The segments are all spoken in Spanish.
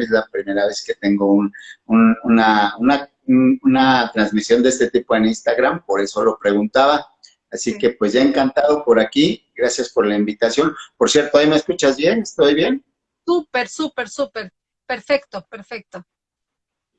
es la primera vez que tengo un, una, una, una, transmisión de este tipo en Instagram, por eso lo preguntaba. Así que pues ya encantado por aquí, gracias por la invitación. Por cierto, ¿ahí me escuchas bien? ¿Estoy bien? Súper, súper, súper. Perfecto, perfecto.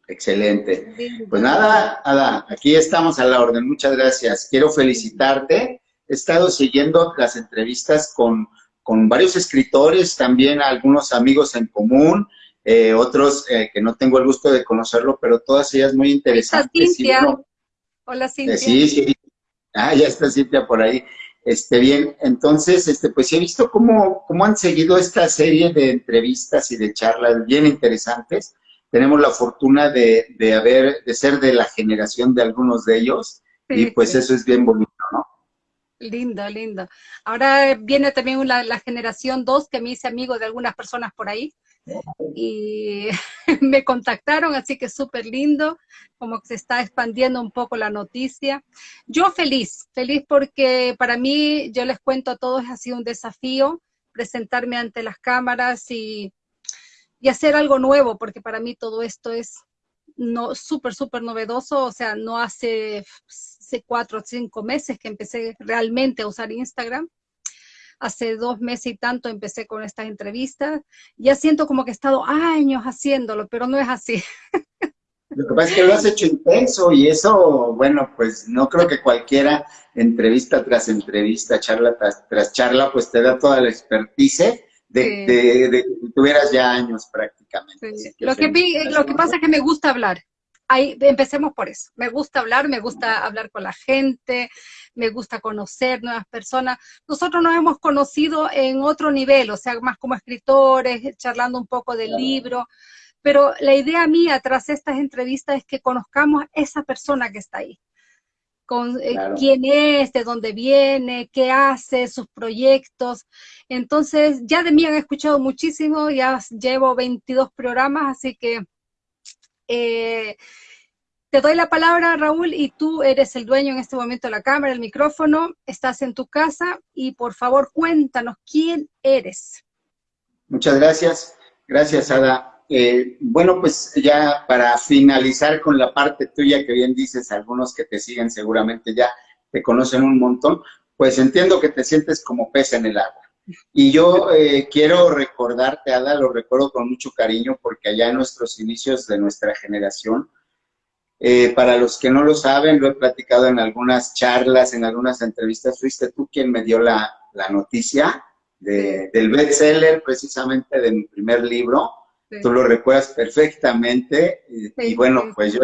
Excelente. Pues nada, Ada, aquí estamos a la orden. Muchas gracias. Quiero felicitarte. He estado siguiendo las entrevistas con, con varios escritores, también algunos amigos en común, eh, otros eh, que no tengo el gusto de conocerlo, pero todas ellas muy interesantes. Cintia. Hola, Cintia. sí, sí. Ah, ya está Cintia por ahí. Este, bien, entonces, este, pues he visto cómo, cómo han seguido esta serie de entrevistas y de charlas bien interesantes tenemos la fortuna de, de, haber, de ser de la generación de algunos de ellos, y pues eso es bien bonito, ¿no? Lindo, lindo. Ahora viene también la, la generación 2, que me hice amigo de algunas personas por ahí, y me contactaron, así que súper lindo, como que se está expandiendo un poco la noticia. Yo feliz, feliz porque para mí, yo les cuento a todos, ha sido un desafío presentarme ante las cámaras y y hacer algo nuevo, porque para mí todo esto es no súper, súper novedoso, o sea, no hace, hace cuatro o cinco meses que empecé realmente a usar Instagram, hace dos meses y tanto empecé con estas entrevistas, ya siento como que he estado años haciéndolo, pero no es así. Lo que pasa es que lo has hecho intenso y eso, bueno, pues no creo que cualquiera entrevista tras entrevista, charla tras, tras charla, pues te da toda la expertise de, de, que tuvieras ya años prácticamente. Lo, que, lo que pasa es que me gusta hablar. Ahí, empecemos por eso. Me gusta hablar, me gusta hablar con la gente, me gusta conocer nuevas personas. Nosotros nos hemos conocido en otro nivel, o sea, más como escritores, charlando un poco del libro, pero la idea mía tras estas entrevistas es que conozcamos a esa persona que está ahí con eh, quién es, de dónde viene, qué hace, sus proyectos. Entonces, ya de mí han escuchado muchísimo, ya llevo 22 programas, así que eh, te doy la palabra, Raúl, y tú eres el dueño en este momento de la cámara, el micrófono, estás en tu casa, y por favor cuéntanos quién eres. Muchas gracias. Gracias, Ada. Eh, bueno, pues ya para finalizar con la parte tuya que bien dices, algunos que te siguen seguramente ya te conocen un montón, pues entiendo que te sientes como pez en el agua. Y yo eh, quiero recordarte, Ada, lo recuerdo con mucho cariño porque allá en nuestros inicios de nuestra generación, eh, para los que no lo saben, lo he platicado en algunas charlas, en algunas entrevistas, fuiste tú quien me dio la, la noticia de, del bestseller precisamente de mi primer libro, Tú lo recuerdas perfectamente y, bueno, pues yo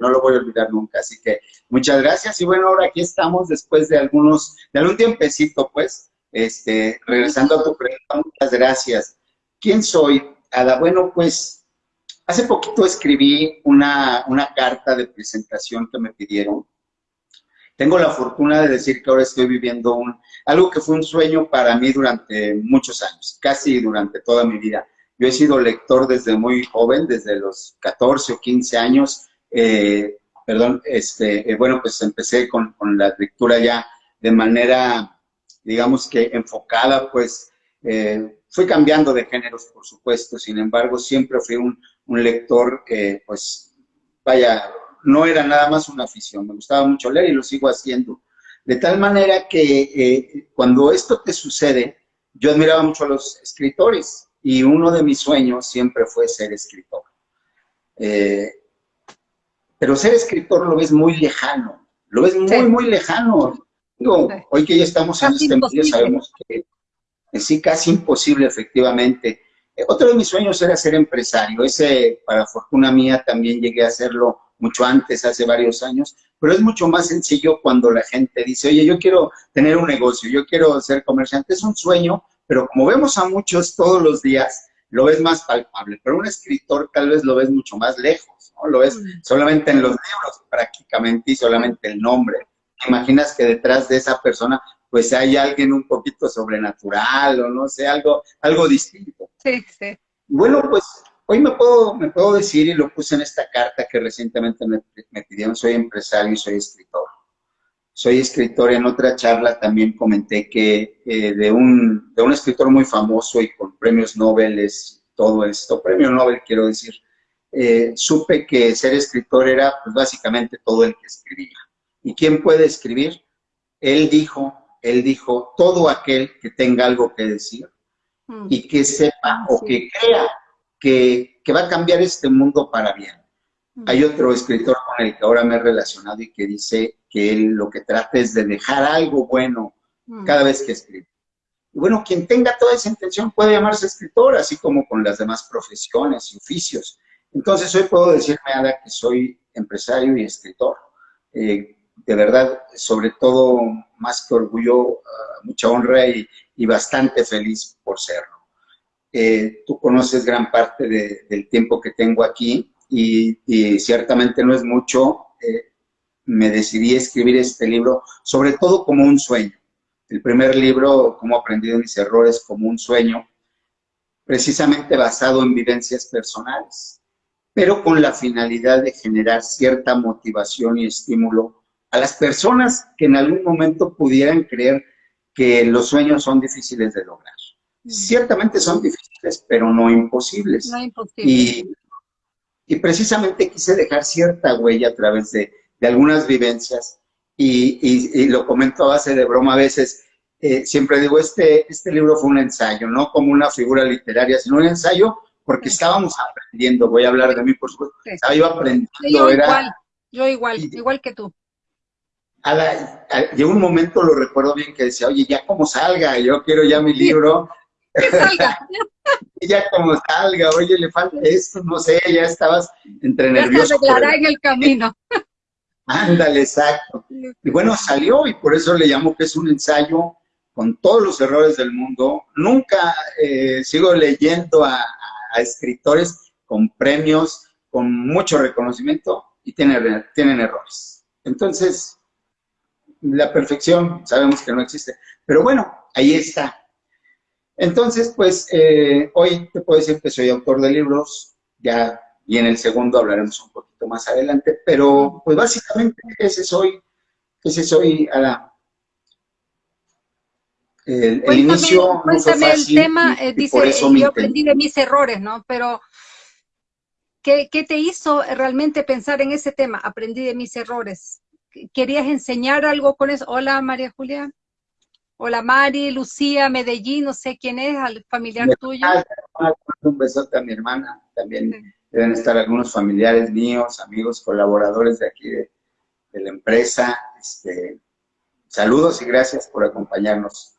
no lo voy a olvidar nunca. Así que muchas gracias y bueno, ahora aquí estamos después de algunos, de algún tiempecito pues, este, regresando a tu pregunta, muchas gracias. ¿Quién soy? Ada, bueno, pues hace poquito escribí una, una carta de presentación que me pidieron. Tengo la fortuna de decir que ahora estoy viviendo un, algo que fue un sueño para mí durante muchos años, casi durante toda mi vida yo he sido lector desde muy joven, desde los 14 o 15 años. Eh, perdón, este, eh, bueno, pues empecé con, la lectura ya de manera, digamos que enfocada, pues eh, fui cambiando de géneros, por supuesto, sin embargo, siempre fui un, un lector que, pues, vaya, no era nada más una afición, me gustaba mucho leer y lo sigo haciendo. De tal manera que cuando esto te sucede, yo admiraba mucho a los escritores, y uno de mis sueños siempre fue ser escritor. Eh, pero ser escritor lo ves muy lejano, lo ves muy, muy lejano. Hoy que ya estamos en este medio sabemos que es sí, casi imposible, efectivamente. Eh, otro de mis sueños era ser empresario. Ese, para fortuna mía, también llegué a hacerlo mucho antes, hace varios años, pero es mucho más sencillo cuando la gente dice, oye, yo quiero tener un negocio, yo quiero ser comerciante. Es un sueño, pero como vemos a muchos todos los días, lo ves más palpable, pero un escritor tal vez lo ves mucho más lejos, ¿no? Lo ves mm. solamente en los libros prácticamente y solamente el nombre. imaginas que detrás de esa persona pues hay alguien un poquito sobrenatural o no sé, algo, algo distinto. Sí, sí. Bueno, pues hoy me puedo, me puedo decir y lo puse en esta carta que recientemente me, me pidieron, soy empresario y soy escritor soy escritor. En otra charla también comenté que eh, de, un, de un escritor muy famoso y con premios Nobel todo esto, premio Nobel quiero decir, eh, supe que ser escritor era pues, básicamente todo el que escribía. ¿Y quién puede escribir? Él dijo, él dijo, todo aquel que tenga algo que decir mm. y que sepa o que crea que, que, va a cambiar este mundo para bien. Mm. Hay otro escritor con el que ahora me he relacionado y que dice que él lo que trata es de dejar algo bueno mm. cada vez que escribe. Y bueno, quien tenga toda esa intención puede llamarse escritor, así como con las demás profesiones y oficios. Entonces hoy puedo decirme, Ada, que soy empresario y escritor. Eh, de verdad, sobre todo, más que orgullo, ah, mucha honra y, bastante feliz por serlo. Eh, tú conoces gran parte del tiempo que tengo aquí y, ciertamente no es mucho. Eh, me decidí escribir este libro, sobre todo como un sueño el primer libro, Cómo aprendí de mis errores como un sueño, precisamente basado en vivencias personales, pero con la finalidad de generar cierta motivación y estímulo a las personas que en algún momento pudieran creer que los sueños son difíciles de lograr. Mm. Ciertamente son difíciles, pero no imposibles. No imposibles. Y, precisamente quise dejar cierta huella a través de, de algunas vivencias y, lo comento a base de broma a veces, eh, siempre digo, este, este libro fue un ensayo, no como una figura literaria, sino un ensayo porque estábamos aprendiendo, voy a hablar de mí por supuesto, estaba yo aprendiendo. Yo igual, yo igual, igual que tú. A llegó un momento, lo recuerdo bien, que decía, oye, ya como salga, yo quiero ya mi libro. Que salga. ya como salga, oye, le falta esto, no sé, ya estabas entre nervioso. Ya se en el camino. Ándale, exacto. Y bueno, salió y por eso le llamo que es un ensayo con todos los errores del mundo. Nunca eh, sigo leyendo a, escritores con premios, con mucho reconocimiento y tienen, tienen errores. Entonces, la perfección sabemos que no existe. Pero bueno, ahí está. Entonces, pues, eh, hoy te puedo decir que soy autor de libros, ya y en el segundo hablaremos un poquito más adelante, pero pues básicamente ese soy, ese soy a la... El, cuéntame, inicio el tema, eh, dice, yo aprendí de mis errores, ¿no? Pero, ¿qué, ¿qué te hizo realmente pensar en ese tema? Aprendí de mis errores. ¿Querías enseñar algo con eso? Hola, María Julia. Hola, Mari, Lucía, Medellín, no sé quién es, al familiar tuyo. Un besote a mi hermana, también deben estar algunos familiares míos, amigos, colaboradores de aquí de, la empresa. Este, saludos y gracias por acompañarnos.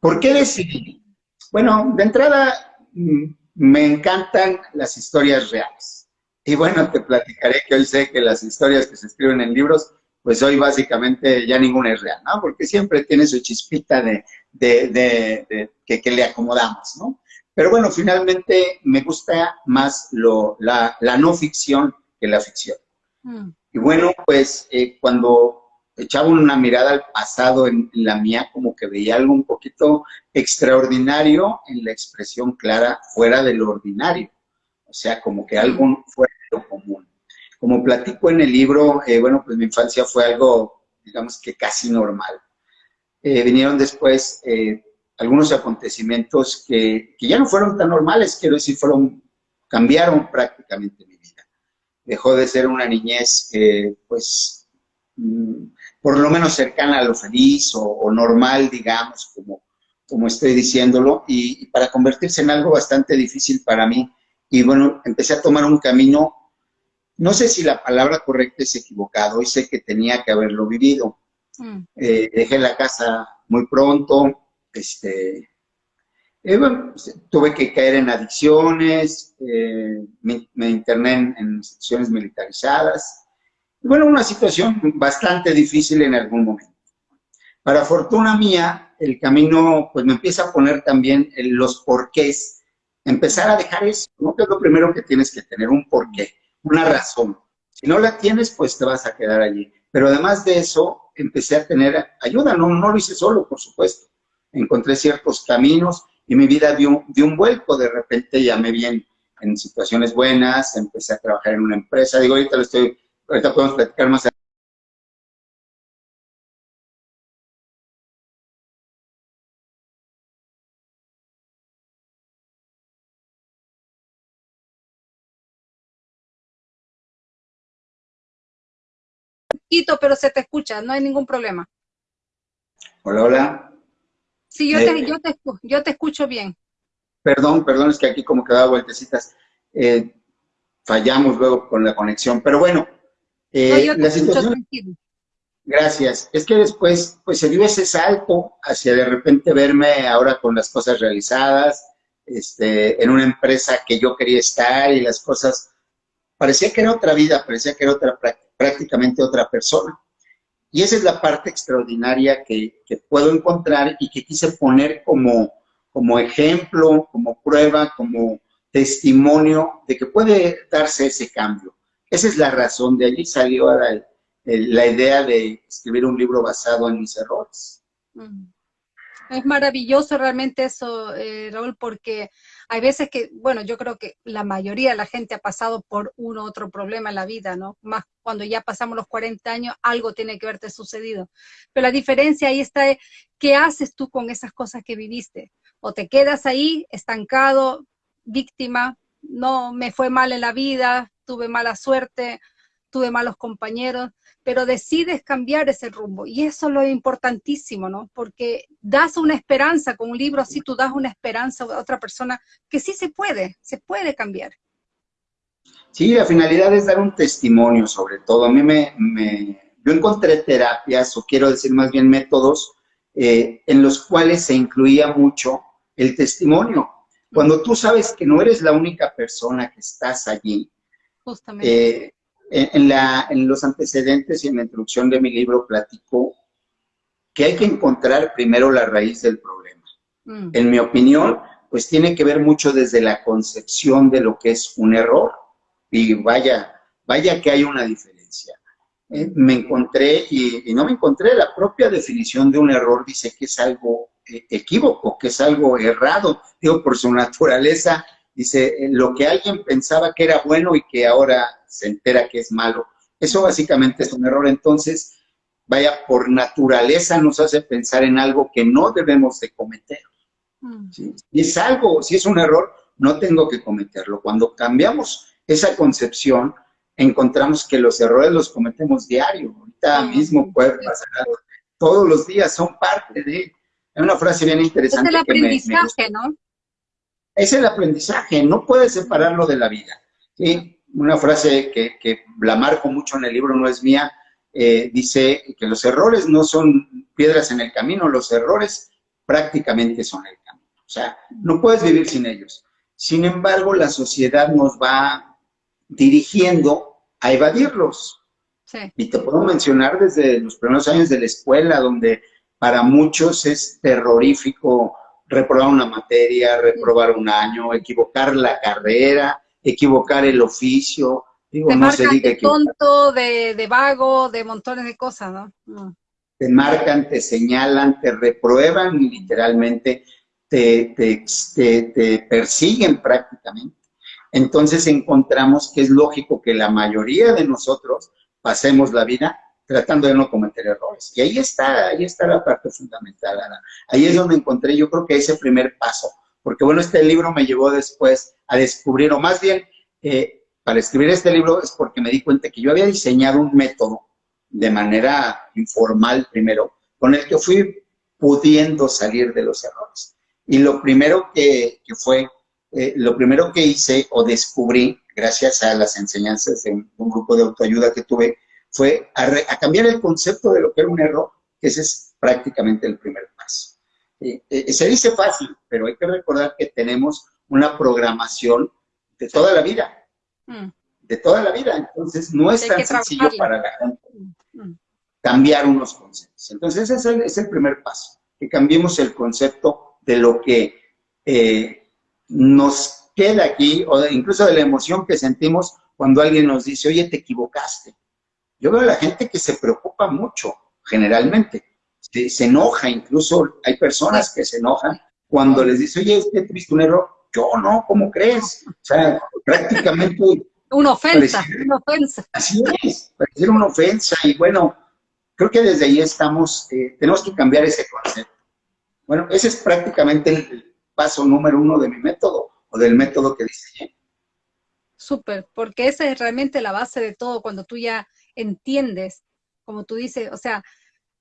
¿Por qué decidí? Bueno, de entrada mm, me encantan las historias reales. Y bueno, te platicaré que hoy sé que las historias que se escriben en libros, pues hoy básicamente ya ninguna es real, ¿no? Porque siempre tiene su chispita de, que, que, le acomodamos, ¿no? Pero bueno, finalmente me gusta más lo, la, no ficción que la ficción. Mm. Y bueno, pues eh, cuando echaba una mirada al pasado en, la mía, como que veía algo un poquito extraordinario en la expresión clara fuera de lo ordinario. Sea, como que algo fuera lo común. Como platico en el libro, eh, bueno, pues mi infancia fue algo, digamos que casi normal. Eh, vinieron después algunos acontecimientos que, ya no fueron tan normales, quiero decir, fueron, cambiaron prácticamente mi vida. Dejó de ser una niñez, pues, mm, por lo menos cercana a lo feliz o, normal, digamos, como, como estoy diciéndolo, y, para convertirse en algo bastante difícil para mí. Y bueno, empecé a tomar un camino, no sé si la palabra correcta es equivocado, y sé que tenía que haberlo vivido. Mm. Eh, dejé la casa muy pronto, este, eh, tuve que caer en adicciones, eh, me, interné en, instituciones militarizadas. bueno, una situación bastante difícil en algún momento. Para fortuna mía, el camino pues me empieza a poner también los porqués. Empezar a dejar eso, ¿no? Que es lo primero que tienes que tener, un porqué, una razón. Si no la tienes, pues te vas a quedar allí. Pero además de eso, empecé a tener ayuda, no, no lo hice solo, por supuesto encontré ciertos caminos y mi vida dio, un vuelco, de repente ya me vi en, situaciones buenas, empecé a trabajar en una empresa, digo, ahorita lo estoy, ahorita podemos platicar más poquito, pero se te escucha, no hay ningún problema. Hola, hola. Sí, yo, te, eh, yo, te, yo te escucho bien. Perdón, perdón, es que aquí como que da vueltecitas. Eh, fallamos luego con la conexión, pero bueno, eh, la situación... Gracias. Es que después, pues se dio ese salto hacia de repente verme ahora con las cosas realizadas, este, en una empresa que yo quería estar y las cosas, parecía que era otra vida, parecía que era otra, prácticamente otra persona. Y esa es la parte extraordinaria que, puedo encontrar y que quise poner como, como ejemplo, como prueba, como testimonio de que puede darse ese cambio. Esa es la razón, de allí salió la, la idea de escribir un libro basado en mis errores. Mm. Es maravilloso realmente eso, eh, Raúl, porque hay veces que, bueno, yo creo que la mayoría de la gente ha pasado por uno u otro problema en la vida, ¿no? Más cuando ya pasamos los 40 años, algo tiene que haberte sucedido. Pero la diferencia ahí está, ¿qué haces tú con esas cosas que viviste? O te quedas ahí estancado, víctima, no me fue mal en la vida, tuve mala suerte, tuve malos compañeros, pero decides cambiar ese rumbo. Y eso es lo importantísimo, ¿no? Porque das una esperanza, con un libro así tú das una esperanza a otra persona que sí se puede, se puede cambiar. Sí, la finalidad es dar un testimonio sobre todo. A mí me, me yo encontré terapias, o quiero decir más bien métodos, eh, en los cuales se incluía mucho el testimonio. Cuando tú sabes que no eres la única persona que estás allí, Justamente. Eh, en, la, en los antecedentes y en la introducción de mi libro platico que hay que encontrar primero la raíz del problema. Mm. En mi opinión, pues tiene que ver mucho desde la concepción de lo que es un error. Y vaya, vaya que hay una diferencia. Eh, me encontré, y, no me encontré, la propia definición de un error dice que es algo eh, equívoco, que es algo errado. Digo, por su naturaleza, dice, eh, lo que alguien pensaba que era bueno y que ahora se entera que es malo. Eso básicamente es un error. Entonces, vaya, por naturaleza nos hace pensar en algo que no debemos de cometer. Mm. Si es algo, si es un error, no tengo que cometerlo. Cuando cambiamos esa concepción, encontramos que los errores los cometemos diario. Ahorita mismo puede pasar, todos los días son parte de... Hay una frase bien interesante. Es el aprendizaje, ¿no? Es el aprendizaje, no puedes separarlo de la vida. ¿sí? una frase que, que, la marco mucho en el libro, no es mía, eh, dice que los errores no son piedras en el camino, los errores prácticamente son el camino. O sea, no puedes vivir sin ellos. Sin embargo, la sociedad nos va dirigiendo a evadirlos. Y te puedo mencionar desde los primeros años de la escuela, donde para muchos es terrorífico reprobar una materia, reprobar un año, equivocar la carrera, equivocar el oficio. Digo, te no se diga de tonto, de, de, vago, de montones de cosas, ¿no? Mm. Te marcan, te señalan, te reprueban y literalmente te, te, te, persiguen prácticamente. Entonces encontramos que es lógico que la mayoría de nosotros pasemos la vida tratando de no cometer errores. Y ahí está, ahí está la parte fundamental, Ahí es donde encontré, yo creo que ese primer paso, porque bueno, este libro me llevó después a descubrir, o más bien, eh, para escribir este libro es porque me di cuenta que yo había diseñado un método de manera informal primero, con el que fui pudiendo salir de los errores. Y lo primero que, fue, eh, lo primero que hice o descubrí, gracias a las enseñanzas de un, grupo de autoayuda que tuve, fue a, a cambiar el concepto de lo que era un error, que ese es prácticamente el primer paso. Eh, eh, se dice fácil, pero hay que recordar que tenemos una programación de toda la vida, mm. de toda la vida, entonces no es tan sencillo para la gente mm, mm. cambiar unos conceptos. Entonces ese es el, primer paso, que cambiemos el concepto de lo que eh, nos queda aquí, o incluso de la emoción que sentimos cuando alguien nos dice, oye, te equivocaste. Yo veo a la gente que se preocupa mucho, generalmente, se, enoja, incluso hay personas que se enojan cuando les dice, oye, es que tuviste un error. Yo no, ¿cómo crees? O sea, prácticamente... Una ofensa, una ofensa. Así es, parecer una ofensa. Y bueno, creo que desde ahí estamos, eh, tenemos que cambiar ese concepto. Bueno, ese es prácticamente el paso número uno de mi método, o del método que diseñé. Súper, porque esa es realmente la base de todo, cuando tú ya entiendes como tú dices, o sea,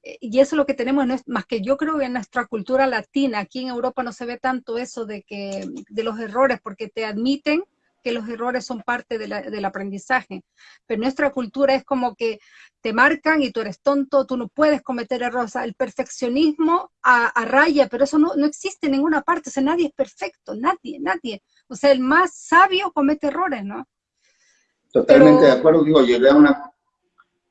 eh, y eso es lo que tenemos, más que yo creo que en nuestra cultura latina, aquí en Europa no se ve tanto eso de que de los errores, porque te admiten que los errores son parte del aprendizaje. Pero nuestra cultura es como que te marcan y tú eres tonto, tú no puedes cometer errores. el perfeccionismo a, raya, pero eso no, no, existe en ninguna parte. O sea, nadie es perfecto, nadie, nadie. O sea, el más sabio comete errores, ¿no? Totalmente de acuerdo. Digo, llegué a una,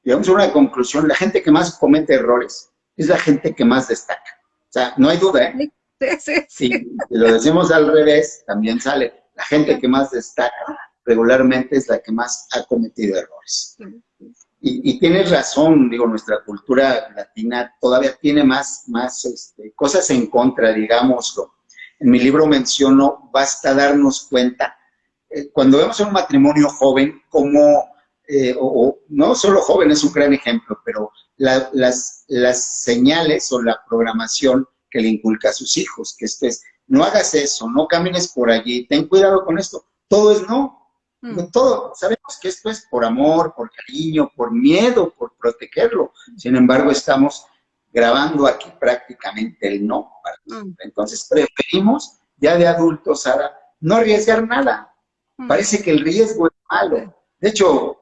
llegamos a una conclusión. La gente que más comete errores es la gente que más destaca. O sea, no hay duda, ¿eh? Sí, sí, sí. Si lo decimos al revés, también sale la gente que más destaca regularmente es la que más ha cometido errores. Y, tienes razón, digo, nuestra cultura latina todavía tiene más, más este, cosas en contra, digámoslo. En mi libro menciono, basta darnos cuenta, eh, cuando vemos un matrimonio joven, como, eh, o, no solo joven es un gran ejemplo, pero las, las señales o la programación que le inculca a sus hijos, que esto es no hagas eso, no camines por allí, ten cuidado con esto. Todo es no. Mm. Todo, sabemos que esto es por amor, por cariño, por miedo, por protegerlo. Sin embargo, estamos grabando aquí prácticamente el no. Mm. Entonces, preferimos ya de adultos, Sara, no arriesgar nada. Mm. Parece que el riesgo es malo. De hecho,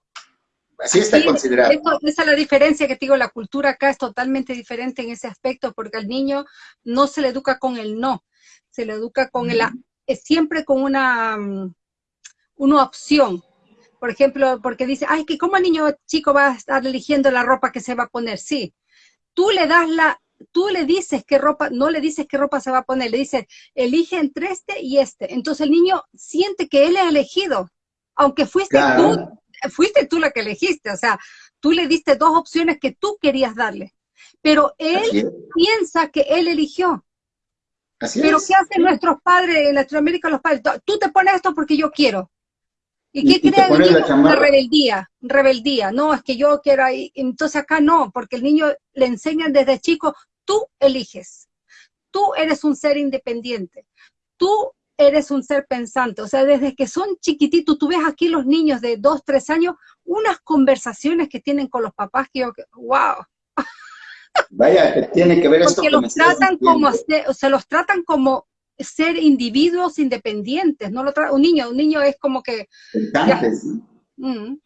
así está considerado. esa es la diferencia que te digo, la cultura acá es totalmente diferente en ese aspecto, porque al niño no se le educa con el no, se le educa con el, siempre con una, mm, una opción. Por ejemplo, porque dice, ay, que cómo el niño chico va a estar eligiendo la ropa que se va a poner. Sí, tú le das la, tú le dices qué ropa, no le dices qué ropa se va a poner, le dices, elige entre este y este. Entonces el niño siente que él ha elegido, aunque fuiste tú, fuiste tú la que elegiste, o sea, tú le diste dos opciones que tú querías darle, pero él piensa que él eligió. Pero ¿qué hacen nuestros padres en Latinoamérica, los padres? Tú te pones esto porque yo quiero. ¿Y qué creen ellos? Una rebeldía, rebeldía. No, es que yo quiero ahí. Entonces acá no, porque el niño le enseñan desde chico, tú eliges. Tú eres un ser independiente. Tú eres un ser pensante. O sea, desde que son chiquititos, tú ves aquí los niños de dos, tres años, unas conversaciones que tienen con los papás que yo, wow. Vaya, que tiene que ver Porque los tratan como, se los tratan como ser individuos independientes, no lo un niño, un niño es como que... Mm.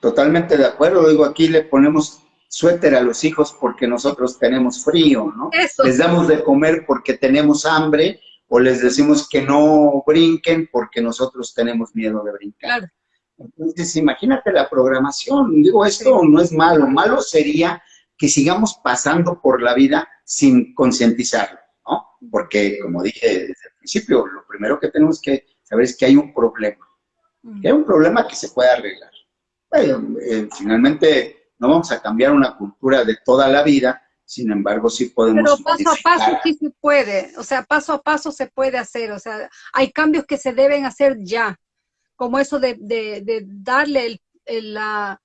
Totalmente de acuerdo, digo, aquí le ponemos suéter a los hijos porque nosotros tenemos frío, ¿no? Les damos de comer porque tenemos hambre o les decimos que no brinquen porque nosotros tenemos miedo de brincar. Entonces, imagínate la programación. Digo, esto no es malo. Malo sería que sigamos pasando por la vida sin concientizarlo, ¿no? Porque, como dije desde el principio, lo primero que tenemos que saber es que hay un problema, que hay un problema que se puede arreglar. Bueno, eh, finalmente no vamos a cambiar una cultura de toda la vida, sin embargo sí podemos... Pero paso a paso sí se puede, o sea, paso a paso se puede hacer, o sea, hay cambios que se deben hacer ya, como eso de, darle la...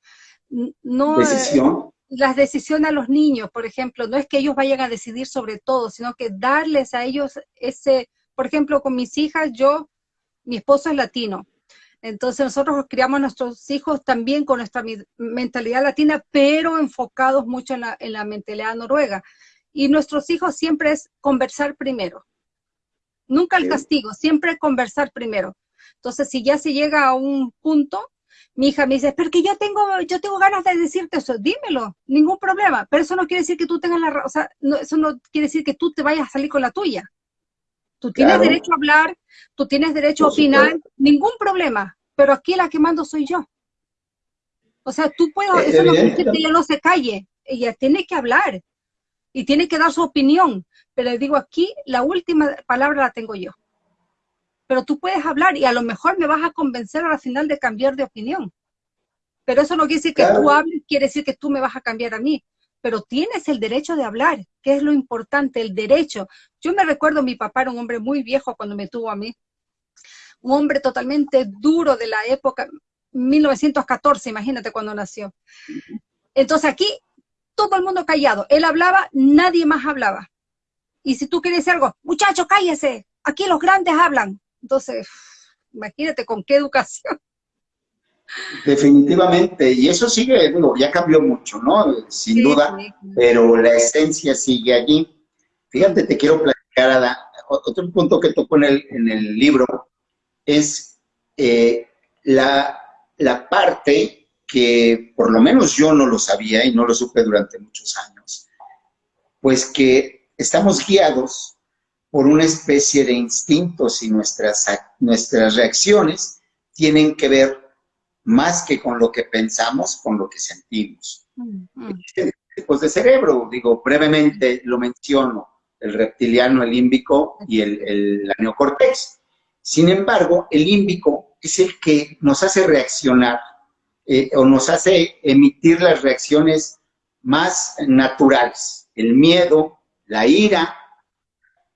No, Decisión. las decisiones a los niños, por ejemplo, no es que ellos vayan a decidir sobre todo, sino que darles a ellos ese, por ejemplo, con mis hijas, yo, mi esposo es latino, entonces nosotros criamos a nuestros hijos también con nuestra mentalidad latina, pero enfocados mucho en la, mentalidad noruega. Y nuestros hijos siempre es conversar primero. Nunca el castigo, siempre conversar primero. Entonces, si ya se llega a un punto mi hija me dice, pero que yo tengo, yo tengo ganas de decirte eso, dímelo, ningún problema, pero eso no quiere decir que tú tengas la, o sea, no, eso no quiere decir que tú te vayas a salir con la tuya. Tú tienes derecho a hablar, tú tienes derecho a opinar, ningún problema, pero aquí la que mando soy yo. O sea, tú puedes, eso no quiere decir que ella no se calle, ella tiene que hablar y tiene que dar su opinión, pero le digo aquí, la última palabra la tengo yo pero tú puedes hablar y a lo mejor me vas a convencer al final de cambiar de opinión. Pero eso no quiere decir que tú hables, quiere decir que tú me vas a cambiar a mí. Pero tienes el derecho de hablar, que es lo importante, el derecho. Yo me recuerdo, mi papá era un hombre muy viejo cuando me tuvo a mí. Un hombre totalmente duro de la época, 1914, imagínate cuando nació. Entonces aquí todo el mundo callado. Él hablaba, nadie más hablaba. Y si tú quieres decir algo, muchacho, cállese, aquí los grandes hablan. Entonces, imagínate con qué educación. Definitivamente, y eso sigue, ya cambió mucho, ¿no? Sin duda, pero la esencia sigue allí. Fíjate, te quiero platicar, otro punto que toco en el, en el libro es eh, la, la parte que por lo menos yo no lo sabía y no lo supe durante muchos años, pues que estamos guiados por una especie de instintos y nuestras, nuestras reacciones tienen que ver más que con lo que pensamos, con lo que sentimos. Mm, mm. Tipos de cerebro, digo, brevemente lo menciono, el reptiliano, el límbico y el, el la neocortex. Sin embargo, el límbico es el que nos hace reaccionar eh, o nos hace emitir las reacciones más naturales, el miedo, la ira.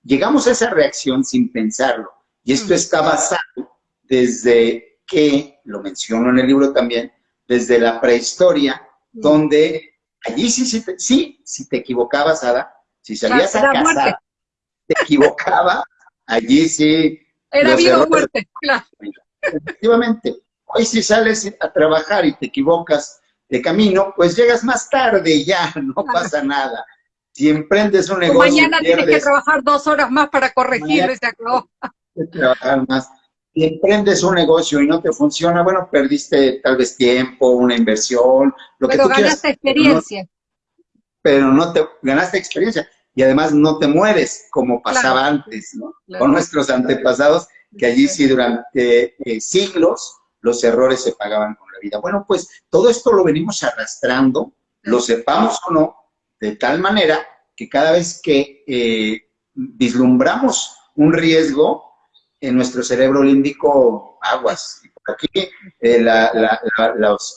Llegamos a esa reacción sin pensarlo. Y esto mm. está basado desde que, lo menciono en el libro también, desde la prehistoria, mm. donde allí sí, sí, sí, si te equivocabas, Ada, si salías a casa, te equivocaba, allí sí. Era vida o muerte, claro. Efectivamente. Hoy si sales a trabajar y te equivocas de camino, pues llegas más tarde y ya, no pasa nada. Si emprendes un negocio... mañana tienes que trabajar dos horas más para acabó. Trabajar más. Si emprendes un negocio y no te funciona, bueno, perdiste tal vez tiempo, una inversión, lo que tú ganaste experiencia. Pero no, te ganaste experiencia y además no te mueres como pasaba antes, ¿no? Con nuestros antepasados, que allí sí durante eh, siglos los errores se pagaban con la vida. Bueno, pues todo esto lo venimos arrastrando, lo sepamos o no, de tal manera que cada vez que eh, vislumbramos un riesgo, en nuestro cerebro límbico, aguas. por aquí eh, la,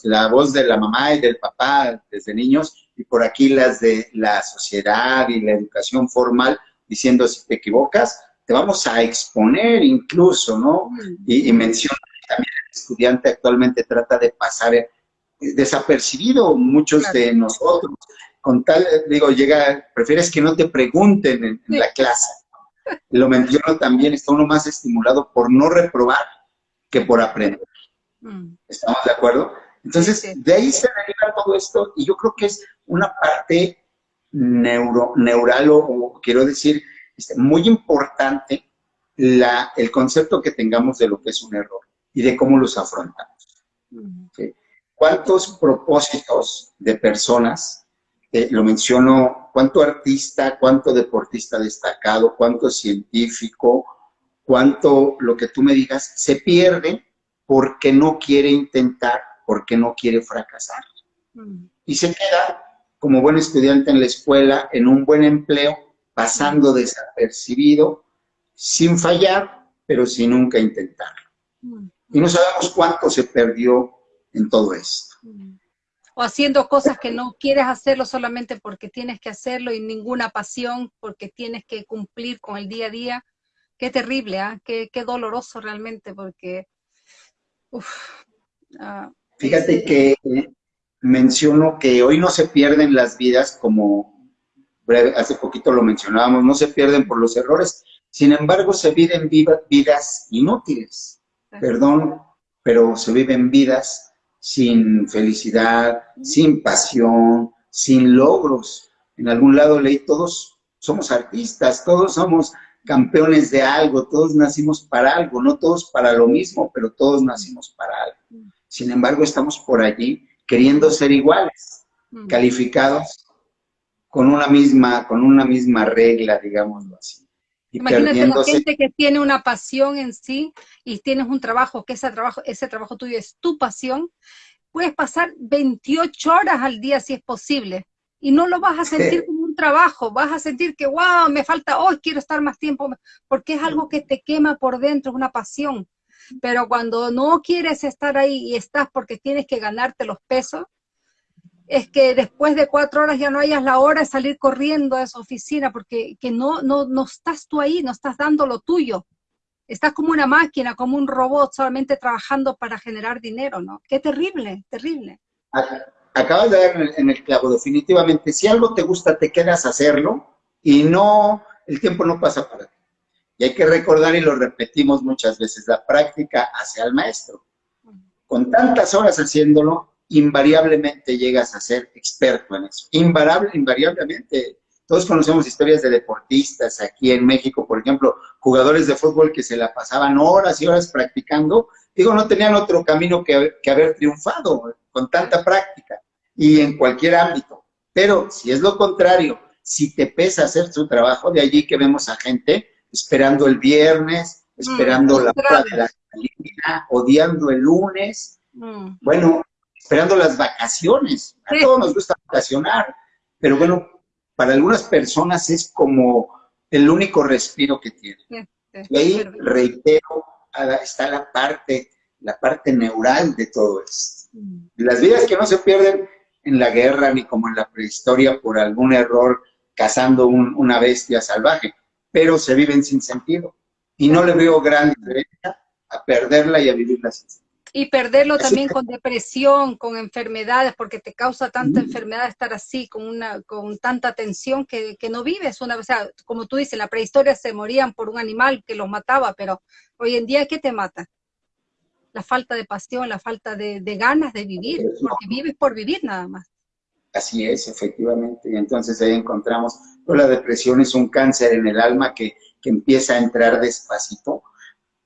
la, voz de la mamá y del papá desde niños, y por aquí las de la sociedad y la educación formal, diciendo si te equivocas, te vamos a exponer incluso, ¿no? Y, y menciona también estudiante actualmente trata de pasar eh, desapercibido muchos de nosotros. Con tal, digo, llega, prefieres que no te pregunten en, la clase. Lo menciono también, está uno más estimulado por no reprobar que por aprender. Mm. ¿Estamos de acuerdo? Entonces, de ahí se deriva todo esto y yo creo que es una parte neuro, neural o, quiero decir, este, muy importante la, el concepto que tengamos de lo que es un error y de cómo los afrontamos. ¿Cuántos propósitos de personas, eh, lo menciono, cuánto artista, cuánto deportista destacado, cuánto científico, cuánto lo que tú me digas, se pierde porque no quiere intentar, porque no quiere fracasar. Y se queda como buen estudiante en la escuela, en un buen empleo, pasando desapercibido, sin fallar, pero sin nunca intentarlo. Y no sabemos cuánto se perdió en todo esto. O haciendo cosas que no quieres hacerlo solamente porque tienes que hacerlo y ninguna pasión porque tienes que cumplir con el día a día. Qué terrible, ¿ah? qué, doloroso realmente porque... Ah, Fíjate que menciono que hoy no se pierden las vidas como breve, hace poquito lo mencionábamos, no se pierden por los errores, sin embargo se viven vidas inútiles perdón, pero se viven vidas sin felicidad, sin pasión, sin logros. En algún lado leí, todos somos artistas, todos somos campeones de algo, todos nacimos para algo, no todos para lo mismo, pero todos nacimos para algo. Sin embargo, estamos por allí queriendo ser iguales, calificados con una misma, con una misma regla, digámoslo así. Imagínate la gente que tiene una pasión en sí y tienes un trabajo, que ese trabajo, ese trabajo tuyo es tu pasión, puedes pasar 28 horas al día si es posible y no lo vas a sentir como un trabajo, vas a sentir que, wow, me falta hoy, quiero estar más tiempo, porque es algo que te quema por dentro, es una pasión. Pero cuando no quieres estar ahí y estás porque tienes que ganarte los pesos, es que después de cuatro horas ya no hayas la hora de salir corriendo a esa oficina, porque que no, no, no estás tú ahí, no estás dando lo tuyo. Estás como una máquina, como un robot, solamente trabajando para generar dinero, ¿no? Qué terrible, terrible. Acabas de dar en el clavo, definitivamente. Si algo te gusta, te quedas a hacerlo y no, el tiempo no pasa para ti. Y hay que recordar, y lo repetimos muchas veces, la práctica hacia el maestro. con tantas horas haciéndolo, invariablemente llegas a ser experto en eso. Invariable, invariablemente. Todos conocemos historias de deportistas aquí en México, por ejemplo, jugadores de fútbol que se la pasaban horas y horas practicando. Digo, no tenían otro camino que, que haber triunfado con tanta práctica y en cualquier ámbito. Pero si es lo contrario, si te pesa hacer tu trabajo, de allí que vemos a gente esperando el viernes, mm, esperando la hora de la salida, odiando el lunes, mm. bueno, esperando las vacaciones. A todos nos gusta vacacionar, pero bueno, para algunas personas es como el único respiro que tienen. y ahí, reitero, está la parte, la parte neural de todo esto. Mm. Las vidas que no se pierden en la guerra ni como en la prehistoria por algún error cazando una bestia salvaje, pero se viven sin sentido. Y no le veo gran diferencia a perderla y a vivirla sin sentido. Y perderlo también con depresión, con enfermedades, porque te causa tanta enfermedad estar así, con una con tanta tensión que, no vives. Una, o sea, como tú dices, en la prehistoria se morían por un animal que los mataba, pero hoy en día, ¿qué te mata? La falta de pasión, la falta de, de ganas de vivir, porque vives por vivir nada más. Así es, efectivamente. Y entonces ahí encontramos, la depresión es un cáncer en el alma que, empieza a entrar despacito.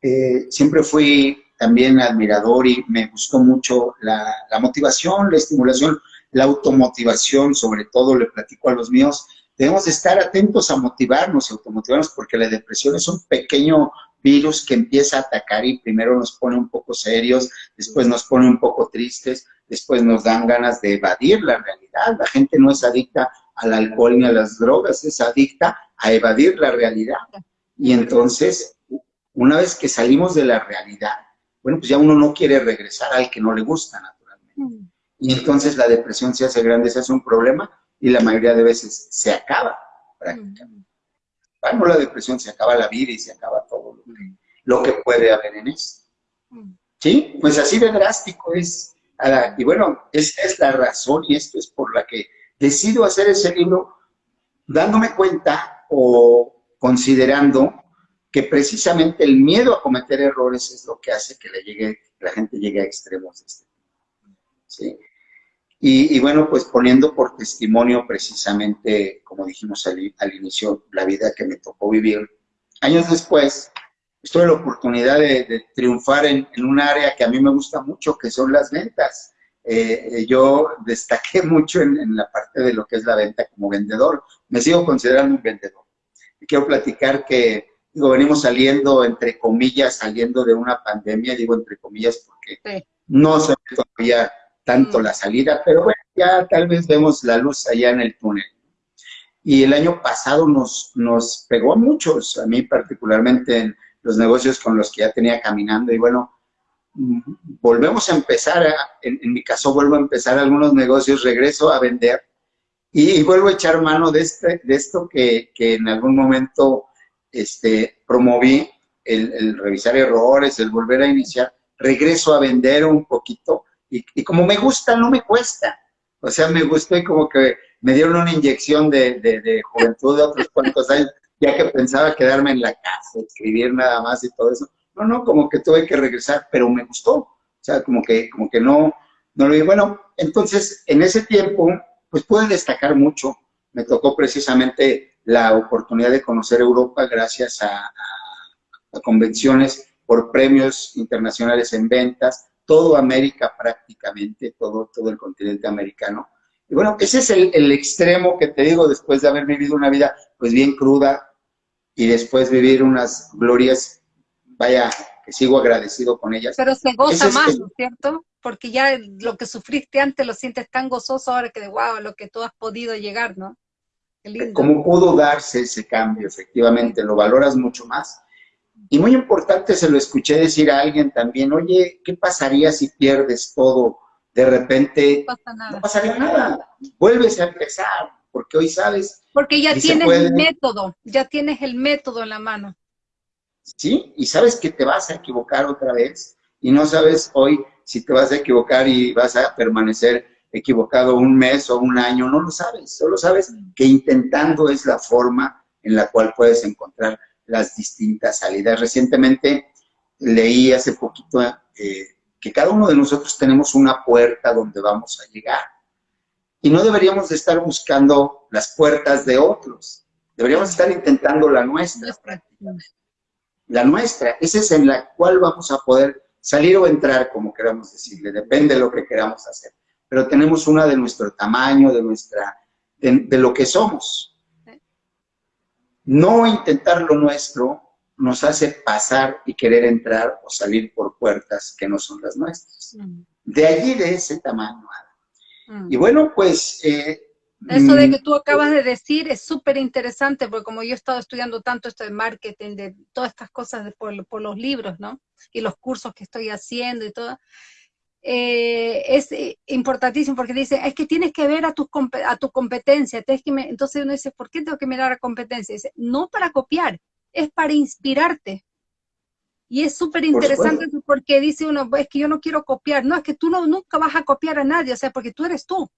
Eh, siempre fui también admirador y me gustó mucho la, motivación, la estimulación, la automotivación, sobre todo le platico a los míos, debemos estar atentos a motivarnos y automotivarnos porque la depresión es un pequeño virus que empieza a atacar y primero nos pone un poco serios, después nos pone un poco tristes, después nos dan ganas de evadir la realidad. La gente no es adicta al alcohol ni a las drogas, es adicta a evadir la realidad. Y entonces, una vez que salimos de la realidad, bueno, pues ya uno no quiere regresar al que no le gusta naturalmente. Y entonces la depresión se hace grande, se hace un problema y la mayoría de veces se acaba prácticamente. Bueno, la depresión se acaba la vida y se acaba todo lo que, puede haber en esto. ¿Sí? Pues así de drástico es. Y bueno, esta es la razón y esto es por la que decido hacer ese libro dándome cuenta o considerando que precisamente el miedo a cometer errores es lo que hace que, la gente llegue a extremos este ¿sí? Y, bueno, pues poniendo por testimonio precisamente, como dijimos al, inicio, la vida que me tocó vivir. Años después, tuve la oportunidad de, triunfar en, un área que a mí me gusta mucho, que son las ventas. Eh, eh, yo destaqué mucho en, la parte de lo que es la venta como vendedor. Me sigo considerando un vendedor. Y quiero platicar que, digo, venimos saliendo, entre comillas, saliendo de una pandemia, digo entre comillas porque no se ve todavía tanto mm. la salida, pero bueno, ya tal vez vemos la luz allá en el túnel. Y el año pasado nos, nos pegó a muchos, a mí particularmente en los negocios con los que ya tenía caminando y bueno, volvemos a empezar, en, mi caso vuelvo a empezar algunos negocios, regreso a vender y, vuelvo a echar mano de, este, de esto que, que en algún momento este, promoví, el, revisar errores, el volver a iniciar, regreso a vender un poquito y, como me gusta, no me cuesta. O sea, me gustó y como que me dieron una inyección de juventud de otros cuantos años ya que pensaba quedarme en la casa, escribir nada más y todo eso. No, no, como que tuve que regresar, pero me gustó. O sea, como que, como que no, no lo vi. Bueno, entonces, en ese tiempo, pues pude destacar mucho. Me tocó precisamente la oportunidad de conocer Europa gracias a, convenciones por premios internacionales en ventas, todo América prácticamente, todo, todo el continente americano. Y bueno, ese es el, el, extremo que te digo después de haber vivido una vida pues bien cruda, y después vivir unas glorias, vaya, que sigo agradecido con ellas. Pero se goza más, ¿no es cierto? Porque ya lo que sufriste antes lo sientes tan gozoso ahora que de wow, lo que tú has podido llegar, ¿no? Como pudo darse ese cambio, efectivamente, lo valoras mucho más. Y muy importante, se lo escuché decir a alguien también, oye, ¿qué pasaría si pierdes todo? De repente, no pasaría nada, vuelves a empezar, porque hoy sabes... Porque ya tienes el método, ya tienes el método en la mano. Sí, y sabes que te vas a equivocar otra vez, y no sabes hoy si te vas a equivocar y vas a permanecer equivocado un mes o un año, no lo sabes, solo sabes que intentando es la forma en la cual puedes encontrar las distintas salidas. Recientemente leí hace poquito eh, que cada uno de nosotros tenemos una puerta donde vamos a llegar. Y no deberíamos de estar buscando las puertas de otros, deberíamos estar intentando la nuestra. La nuestra, esa es en la cual vamos a poder salir o entrar, como queramos decirle, depende de lo que queramos hacer. Pero tenemos una de nuestro tamaño, de nuestra, de lo que somos. No intentar lo nuestro nos hace pasar y querer entrar o salir por puertas que no son las nuestras. Mm. De allí, de ese tamaño. Mm. Y bueno, pues... Eh, Eso de mm, que tú acabas de decir es súper interesante, porque como yo he estado estudiando tanto esto de marketing, de todas estas cosas de, por, por, los libros, ¿no? Y los cursos que estoy haciendo y todo, eh, es importantísimo porque dice, es que tienes que ver a tu, a tu competencia, que entonces uno dice, ¿por qué tengo que mirar a competencia? Dice, no para copiar, es para inspirarte. Y es súper interesante porque dice uno, es que yo no quiero copiar, no, es que tú no, nunca vas a copiar a nadie, o sea, porque tú eres tú.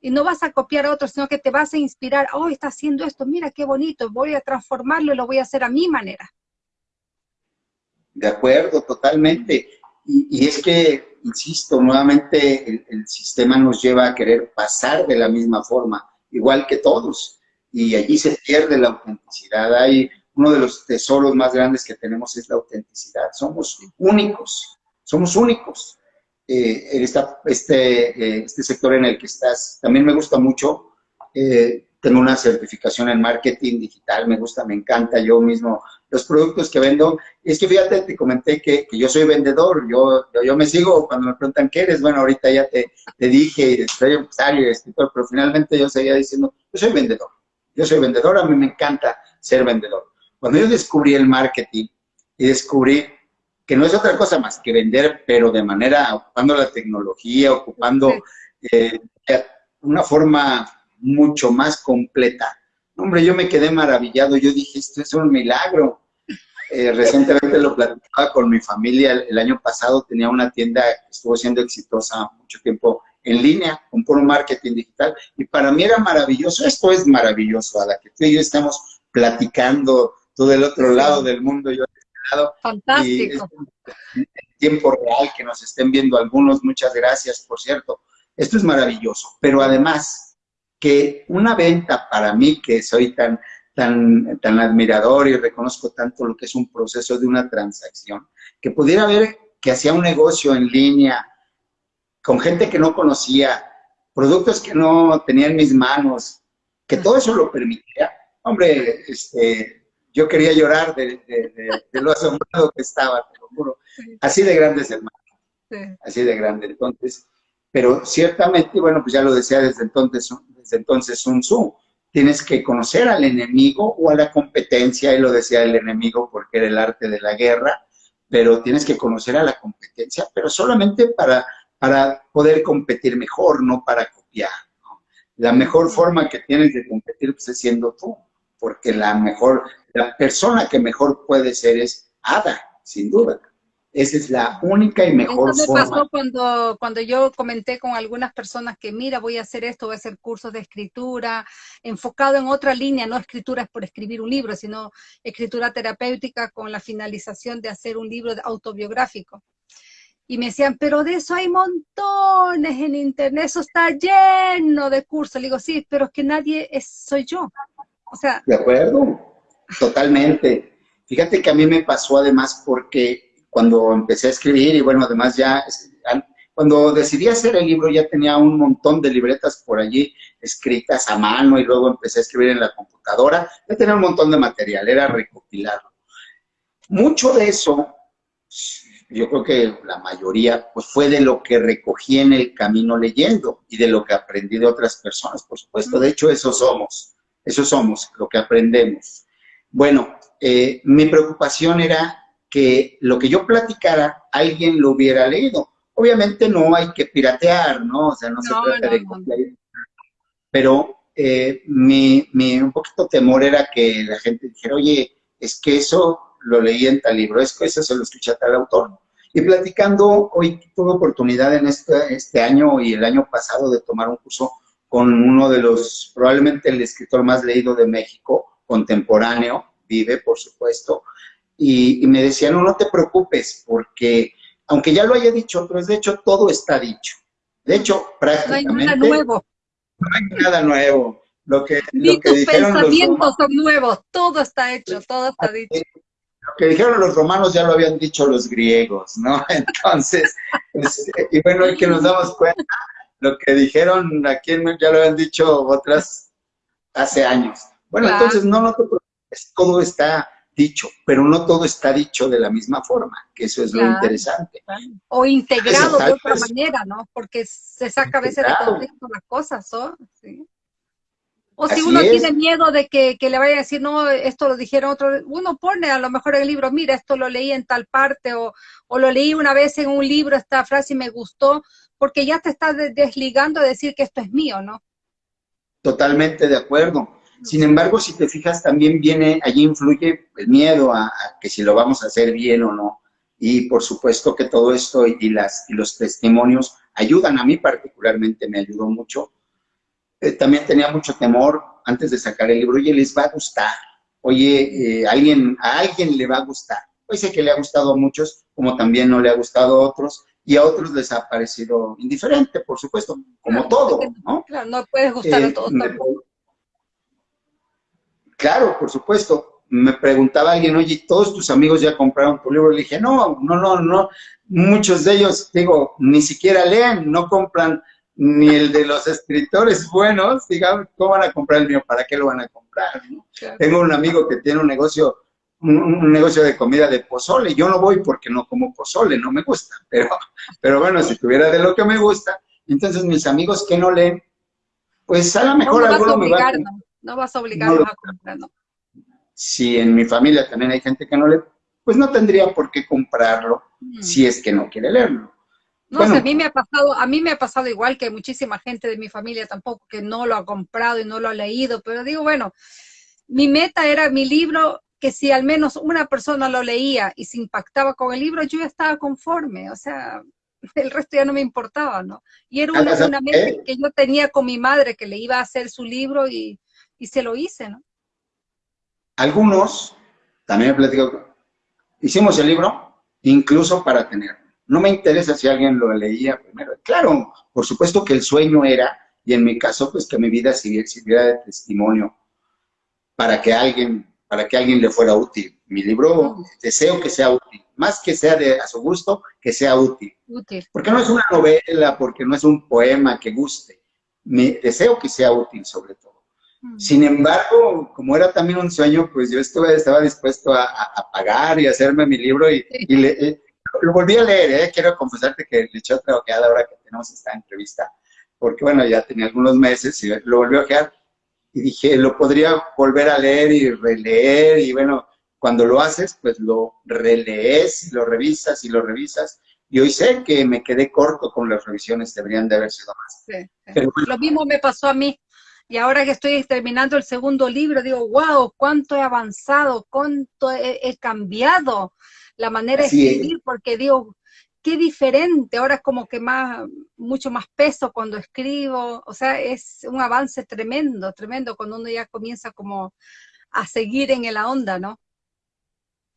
Y no vas a copiar a otros, sino que te vas a inspirar, oh, está haciendo esto, mira qué bonito, voy a transformarlo y lo voy a hacer a mi manera. De acuerdo, totalmente. Y, es que, insisto, nuevamente el, sistema nos lleva a querer pasar de la misma forma, igual que todos, y allí se pierde la autenticidad. Hay uno de los tesoros más grandes que tenemos es la autenticidad. Somos únicos, somos únicos. Eh, este, eh, este sector en el que estás, también me gusta mucho. Eh, tengo una certificación en marketing digital, me gusta, me encanta yo mismo los productos que vendo. Es que fíjate, te comenté que, yo soy vendedor, yo, yo, me sigo cuando me preguntan qué eres, bueno, ahorita ya te, te dije, soy empresario, escritor, pero finalmente yo seguía diciendo, yo soy vendedor, yo soy vendedor, a mí me encanta ser vendedor. Cuando yo descubrí el marketing y descubrí que no es otra cosa más que vender, pero de manera, ocupando la tecnología, ocupando eh, una forma mucho más completa. Hombre, yo me quedé maravillado, yo dije, esto es un milagro. Eh, recientemente lo platicaba con mi familia, el, año pasado tenía una tienda que estuvo siendo exitosa mucho tiempo en línea, con puro marketing digital, y para mí era maravilloso, esto es maravilloso, a la que tú y yo estamos platicando, tú del otro lado del mundo, yo del otro lado. Fantástico. en tiempo real, que nos estén viendo algunos, muchas gracias, por cierto. Esto es maravilloso, pero además que una venta para mí, que soy tan tan, tan admirador y reconozco tanto lo que es un proceso de una transacción, que pudiera ver que hacía un negocio en línea con gente que no conocía, productos que no tenía en mis manos, que todo eso lo permitía. Hombre, este, yo quería llorar de, lo asombrado que estaba, te lo juro. Así de grande es el marketing, así de grande. Entonces, pero ciertamente, bueno, pues ya lo decía desde entonces, desde entonces Sun Tzu, tienes que conocer al enemigo o a la competencia, él lo decía el enemigo porque era el arte de la guerra, pero tienes que conocer a la competencia, pero solamente para, para poder competir mejor, no para copiar. La mejor forma que tienes de competir pues, es siendo tú, porque la mejor, la persona que mejor puede ser es Ada, sin duda. Esa es la única y mejor Eso me pasó cuando, cuando yo comenté con algunas personas que, mira, voy a hacer esto, voy a hacer cursos de escritura, enfocado en otra línea, no escritura por escribir un libro, sino escritura terapéutica con la finalización de hacer un libro autobiográfico. Y me decían, pero de eso hay montones en internet, eso está lleno de cursos. Le digo, sí, pero es que nadie es, soy yo. O sea... De acuerdo, totalmente. Fíjate que a mí me pasó además porque cuando empecé a escribir y bueno, además ya, cuando decidí hacer el libro ya tenía un montón de libretas por allí escritas a mano y luego empecé a escribir en la computadora, ya tenía un montón de material, era recopilarlo. Mucho de eso, yo creo que la mayoría, pues fue de lo que recogí en el camino leyendo y de lo que aprendí de otras personas, por supuesto. De hecho, eso somos, eso somos, lo que aprendemos. Bueno, eh, mi preocupación era que lo que yo platicara, alguien lo hubiera leído. Obviamente no hay que piratear, ¿no? O sea, no, se trata de copiar. Pero eh, mi, mi, un poquito temor era que la gente dijera, oye, es que eso lo leí en tal libro, es que eso se lo escuché a tal autor. Y platicando, hoy tuve oportunidad en este, este año y el año pasado de tomar un curso con uno de los, probablemente el escritor más leído de México, contemporáneo, vive, por supuesto, y, me decía, no, no te preocupes, porque aunque ya lo haya dicho otros, de hecho todo está dicho. De hecho, prácticamente... No hay nada nuevo. No hay nada nuevo. Lo que, Ni tus pensamientos son nuevos, todo está hecho, todo está dicho. Lo que dijeron los romanos ya lo habían dicho los griegos, ¿no? Entonces, y bueno, hay que nos damos cuenta, lo que dijeron aquí ya lo habían dicho otras hace años. Bueno, entonces no, no te preocupes, todo está dicho, pero no todo está dicho de la misma forma, que eso es lo interesante. O integrado de otra manera, ¿no? Porque se saca a veces de contexto las cosas, ¿no? Sí. O si uno tiene miedo de que, le vaya a decir, no, esto lo dijeron otro, uno pone a lo mejor en el libro, mira, esto lo leí en tal parte, o, o lo leí una vez en un libro, esta frase y me gustó, porque ya te estás desligando a decir que esto es mío, ¿no? Totalmente de acuerdo. Sin embargo, si te fijas, también viene, allí influye el miedo a, que si lo vamos a hacer bien o no. Y por supuesto que todo esto y, las, y los testimonios ayudan, a mí particularmente me ayudó mucho. Eh, también tenía mucho temor antes de sacar el libro, oye, les va a gustar, oye, eh, alguien, a alguien le va a gustar. Pues sé que le ha gustado a muchos, como también no le ha gustado a otros, y a otros les ha parecido indiferente, por supuesto, como todo, ¿no? Claro, no puedes gustar a eh, todos. Claro, por supuesto. Me preguntaba alguien, oye, ¿todos tus amigos ya compraron tu libro? Le dije, no, no, no, no. Muchos de ellos, digo, ni siquiera leen, no compran ni el de los escritores buenos, digamos, ¿cómo van a comprar el mío? ¿Para qué lo van a comprar? Tengo un amigo que tiene un negocio, un, negocio de comida de pozole. Yo no voy porque no como pozole, no me gusta. Pero, pero bueno, si tuviera de lo que me gusta, entonces mis amigos que no leen, pues a lo mejor alguno me va a... No vas a obligarlos a comprar, Si en mi familia también hay gente que no lee, pues no tendría por qué comprarlo mm. si es que no quiere leerlo. No a mí me ha pasado, a mí me ha pasado igual que muchísima gente de mi familia tampoco que no lo ha comprado y no lo ha leído, pero digo, bueno, mi meta era mi libro, que si al menos una persona lo leía y se impactaba con el libro, yo ya estaba conforme, o sea, el resto ya no me importaba, ¿no? Y era una, una meta que yo tenía con mi madre, que le iba a hacer su libro y, y se lo hice, ¿no? Algunos, también he platicado, hicimos el libro incluso para tenerlo. No me interesa si alguien lo leía primero. Claro, por supuesto que el sueño era, y en mi caso, pues que mi vida sirviera de testimonio para que alguien, para que alguien le fuera útil. Mi libro deseo que sea útil, más que sea de a su gusto, que sea útil. útil. Porque no es una novela, porque no es un poema que guste. Mi deseo que sea útil sobre todo. Sin embargo, como era también un sueño, pues yo estuve, estaba dispuesto a, pagar y hacerme mi libro y, eh, lo volví a leer, ¿eh? quiero confesarte que le eché otra ojeada ahora que tenemos esta entrevista, porque bueno, ya tenía algunos meses y lo volví a ojear y dije, lo podría volver a leer y releer y bueno, cuando lo haces, pues lo relees y lo revisas y lo revisas y hoy sé que me quedé corto con las revisiones, deberían de haber sido más. lo mismo me pasó a mí. Y ahora que estoy terminando el segundo libro, digo, wow, cuánto he avanzado, cuánto he, cambiado la manera de escribir, porque digo, qué diferente, ahora es como que más, mucho más peso cuando escribo, o sea, es un avance tremendo, tremendo, cuando uno ya comienza como a seguir en la onda, ¿no?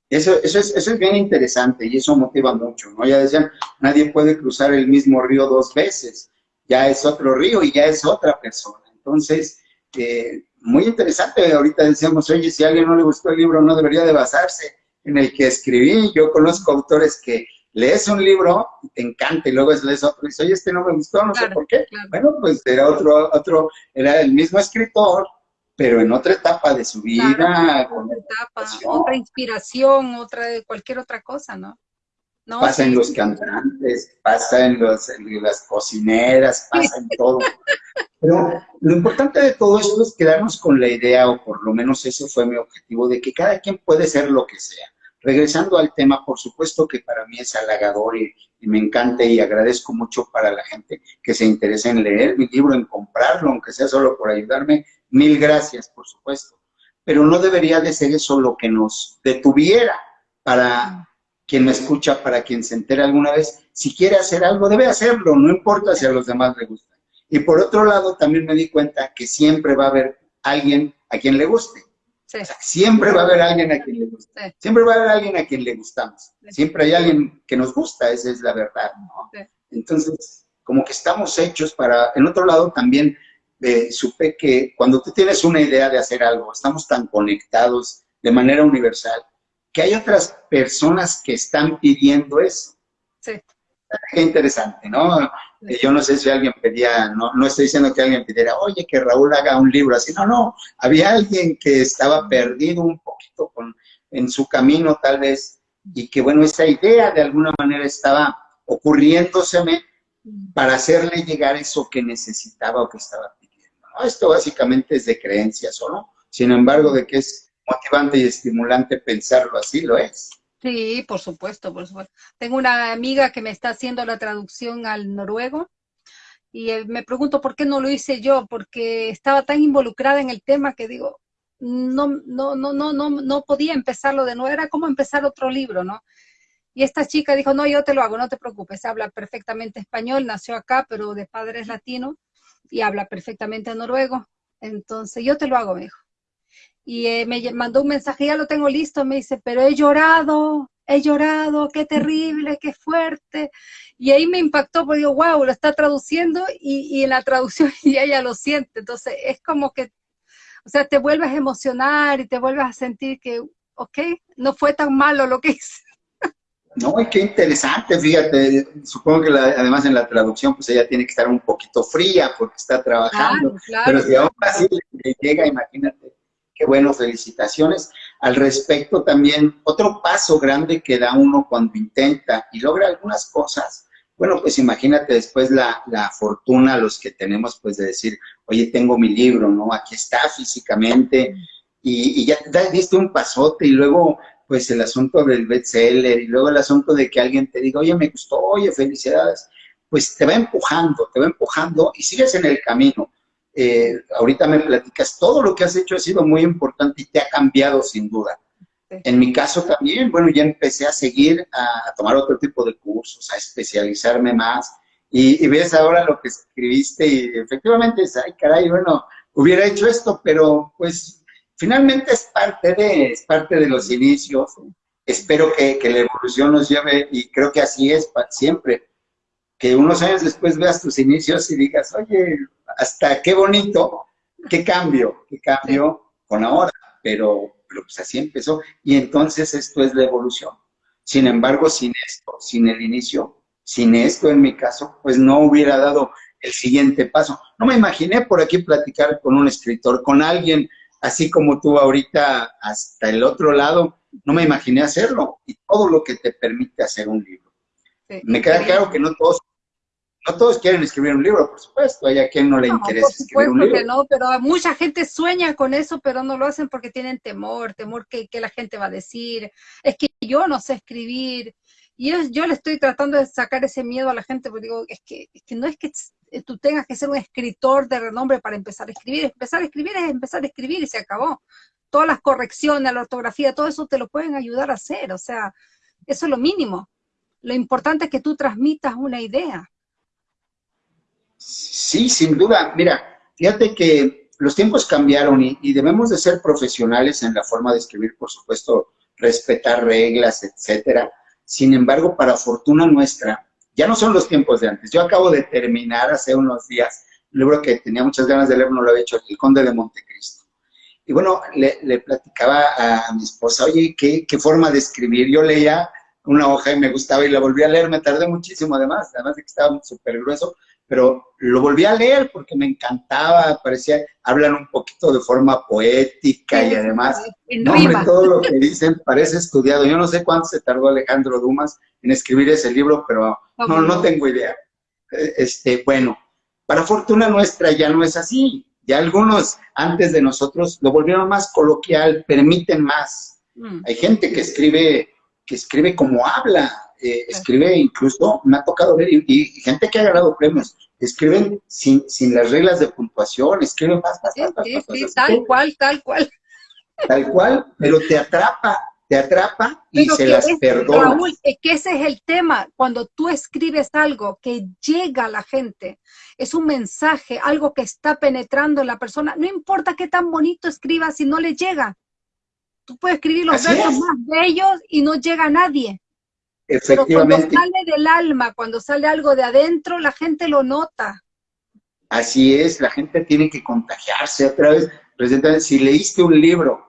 Eso, eso, es, eso es bien interesante y eso motiva mucho, ¿no? Ya decían, nadie puede cruzar el mismo río dos veces, ya es otro río y ya es otra persona. Entonces, eh, muy interesante, ahorita decíamos, oye, si a alguien no le gustó el libro, no debería de basarse en el que escribí. Yo conozco autores que lees un libro y te encanta y luego lees otro y dices, oye, este no me gustó, no sé por qué. Bueno, pues era otro, otro, era el mismo escritor, pero en otra etapa de su vida. otra etapa, otra inspiración, otra, cualquier otra cosa, ¿no? Pasa en los cantantes, pasa en, los, en las cocineras, pasa en todo. Pero lo importante de todo esto es quedarnos con la idea, o por lo menos ese fue mi objetivo, de que cada quien puede ser lo que sea. Regresando al tema, por supuesto que para mí es halagador y, y, me encanta y agradezco mucho para la gente que se interese en leer mi libro, en comprarlo, aunque sea solo por ayudarme. Mil gracias, por supuesto. Pero no debería de ser eso lo que nos detuviera para quien me escucha, para quien se entere alguna vez, si quiere hacer algo, debe hacerlo, no importa si a los demás le gusta. Y por otro lado, también me di cuenta que siempre va a haber alguien a quien le guste. siempre va a haber alguien a quien le gusta. Siempre va a haber alguien a quien le gustamos. Siempre hay alguien que nos gusta, esa es la verdad, ¿no? Entonces, como que estamos hechos para... En otro lado también eh, supe que cuando tú tienes una idea de hacer algo, estamos tan conectados de manera universal, que hay otras personas que están pidiendo eso. Sí. Qué interesante, ¿no? Yo no sé si alguien pedía, no, no estoy diciendo que alguien pidiera, oye, que Raúl haga un libro así, no, no, había alguien que estaba perdido un poquito con, en su camino tal vez, y que bueno, esa idea de alguna manera estaba ocurriéndoseme para hacerle llegar eso que necesitaba o que estaba pidiendo. Esto básicamente es de creencias, ¿o no? Sin embargo, de que es motivante y estimulante pensarlo así, lo es. Sí, por supuesto, por supuesto. Tengo una amiga que me está haciendo la traducción al noruego y eh, me pregunto por qué no lo hice yo, porque estaba tan involucrada en el tema que digo, no, no, no, no, no, no podía empezarlo de nuevo, era como empezar otro libro, ¿no? Y esta chica dijo, no, yo te lo hago, no te preocupes, habla perfectamente español, nació acá, pero de padres latinos, y habla perfectamente noruego, entonces yo te lo hago, me dijo y eh, me mandó un mensaje, ya lo tengo listo, me dice, pero he llorado, he llorado, qué terrible, qué fuerte. Y ahí me impactó, porque digo, wow, lo está traduciendo y, y en la traducción ya ella lo siente. Entonces es como que, o sea, te vuelves a emocionar y te vuelves a sentir que, ok, no fue tan malo lo que hice. No, y qué interesante, fíjate, supongo que además en la traducción pues ella tiene que estar un poquito fría porque está trabajando, pero si aún así le llega, imagínate, Qué bueno, felicitaciones. Al respecto también, otro paso grande que da uno cuando intenta y logra algunas cosas, bueno, pues imagínate después la, fortuna, los que tenemos, pues de decir, oye, tengo mi libro, ¿no? Aquí está físicamente, y, ya diste un pasote, y luego, pues el asunto del bestseller, y luego el asunto de que alguien te diga, oye, me gustó, oye, felicidades, pues te va empujando, te va empujando, y sigues en el camino. Eh, ahorita me platicas, todo lo que has hecho ha sido muy importante y te ha cambiado sin duda. En mi caso también, bueno, ya empecé a seguir, a, tomar otro tipo de cursos, a especializarme más. Y, ves ahora lo que escribiste y efectivamente es, ay caray, bueno, hubiera hecho esto, pero pues finalmente es parte de, es parte de los inicios. Espero que, que la evolución nos lleve, y creo que así es siempre, que unos años después veas tus inicios y digas, oye, hasta qué bonito, qué cambio, qué cambio con ahora, pero, pues así empezó. Y entonces esto es la evolución. Sin embargo, sin esto, sin el inicio, sin esto en mi caso, pues no hubiera dado el siguiente paso. No me imaginé por aquí platicar con un escritor, con alguien así como tú ahorita hasta el otro lado, no me imaginé hacerlo y todo lo que te permite hacer un libro. Me queda claro que no todos no todos quieren escribir un libro, por supuesto, hay a quien no le interesa escribir un libro. Que no, pero mucha gente sueña con eso, pero no lo hacen porque tienen temor, temor que, la gente va a decir, es que yo no sé escribir, y yo, le estoy tratando de sacar ese miedo a la gente, porque digo, es que, es que no es que tú tengas que ser un escritor de renombre para empezar a escribir, empezar a escribir es empezar a escribir y se acabó. Todas las correcciones, la ortografía, todo eso te lo pueden ayudar a hacer, o sea, eso es lo mínimo. Lo importante es que tú transmitas una idea. Sí, sin duda. Mira, fíjate que los tiempos cambiaron y, debemos de ser profesionales en la forma de escribir, por supuesto, respetar reglas, etcétera. Sin embargo, para fortuna nuestra, ya no son los tiempos de antes. Yo acabo de terminar hace unos días un libro que tenía muchas ganas de leer, no lo había hecho, El Conde de Montecristo. Y bueno, le, platicaba a mi esposa, oye, ¿qué, ¿qué, forma de escribir? Yo leía una hoja y me gustaba y la volví a leer, me tardé muchísimo además, además de que estaba súper grueso, pero lo volví a leer porque me encantaba, parecía, hablan un poquito de forma poética y además, no, hombre, todo lo que dicen parece estudiado. Yo no sé cuánto se tardó Alejandro Dumas en escribir ese libro, pero no, no tengo idea. E, este, bueno, para fortuna nuestra ya no es así. Ya algunos antes de nosotros lo volvieron más coloquial, permiten más. Mm. Hay gente que escribe, que escribe como habla, eh, escribe incluso, me ha tocado ver, y, gente que ha ganado premios, escriben sin, sin las reglas de puntuación, escriben más, más, sí, sí, tal cual, tal cual. Tal cual, pero te atrapa, te atrapa y se las perdona. Raúl, que ese es el tema, cuando tú escribes algo que llega a la gente, es un mensaje, algo que está penetrando en la persona, no importa qué tan bonito escribas si no le llega, Tú puedes escribir los versos más bellos y no llega a nadie. Efectivamente. Pero cuando sale del alma, cuando sale algo de adentro, la gente lo nota. Así es, la gente tiene que contagiarse otra vez. Si leíste un libro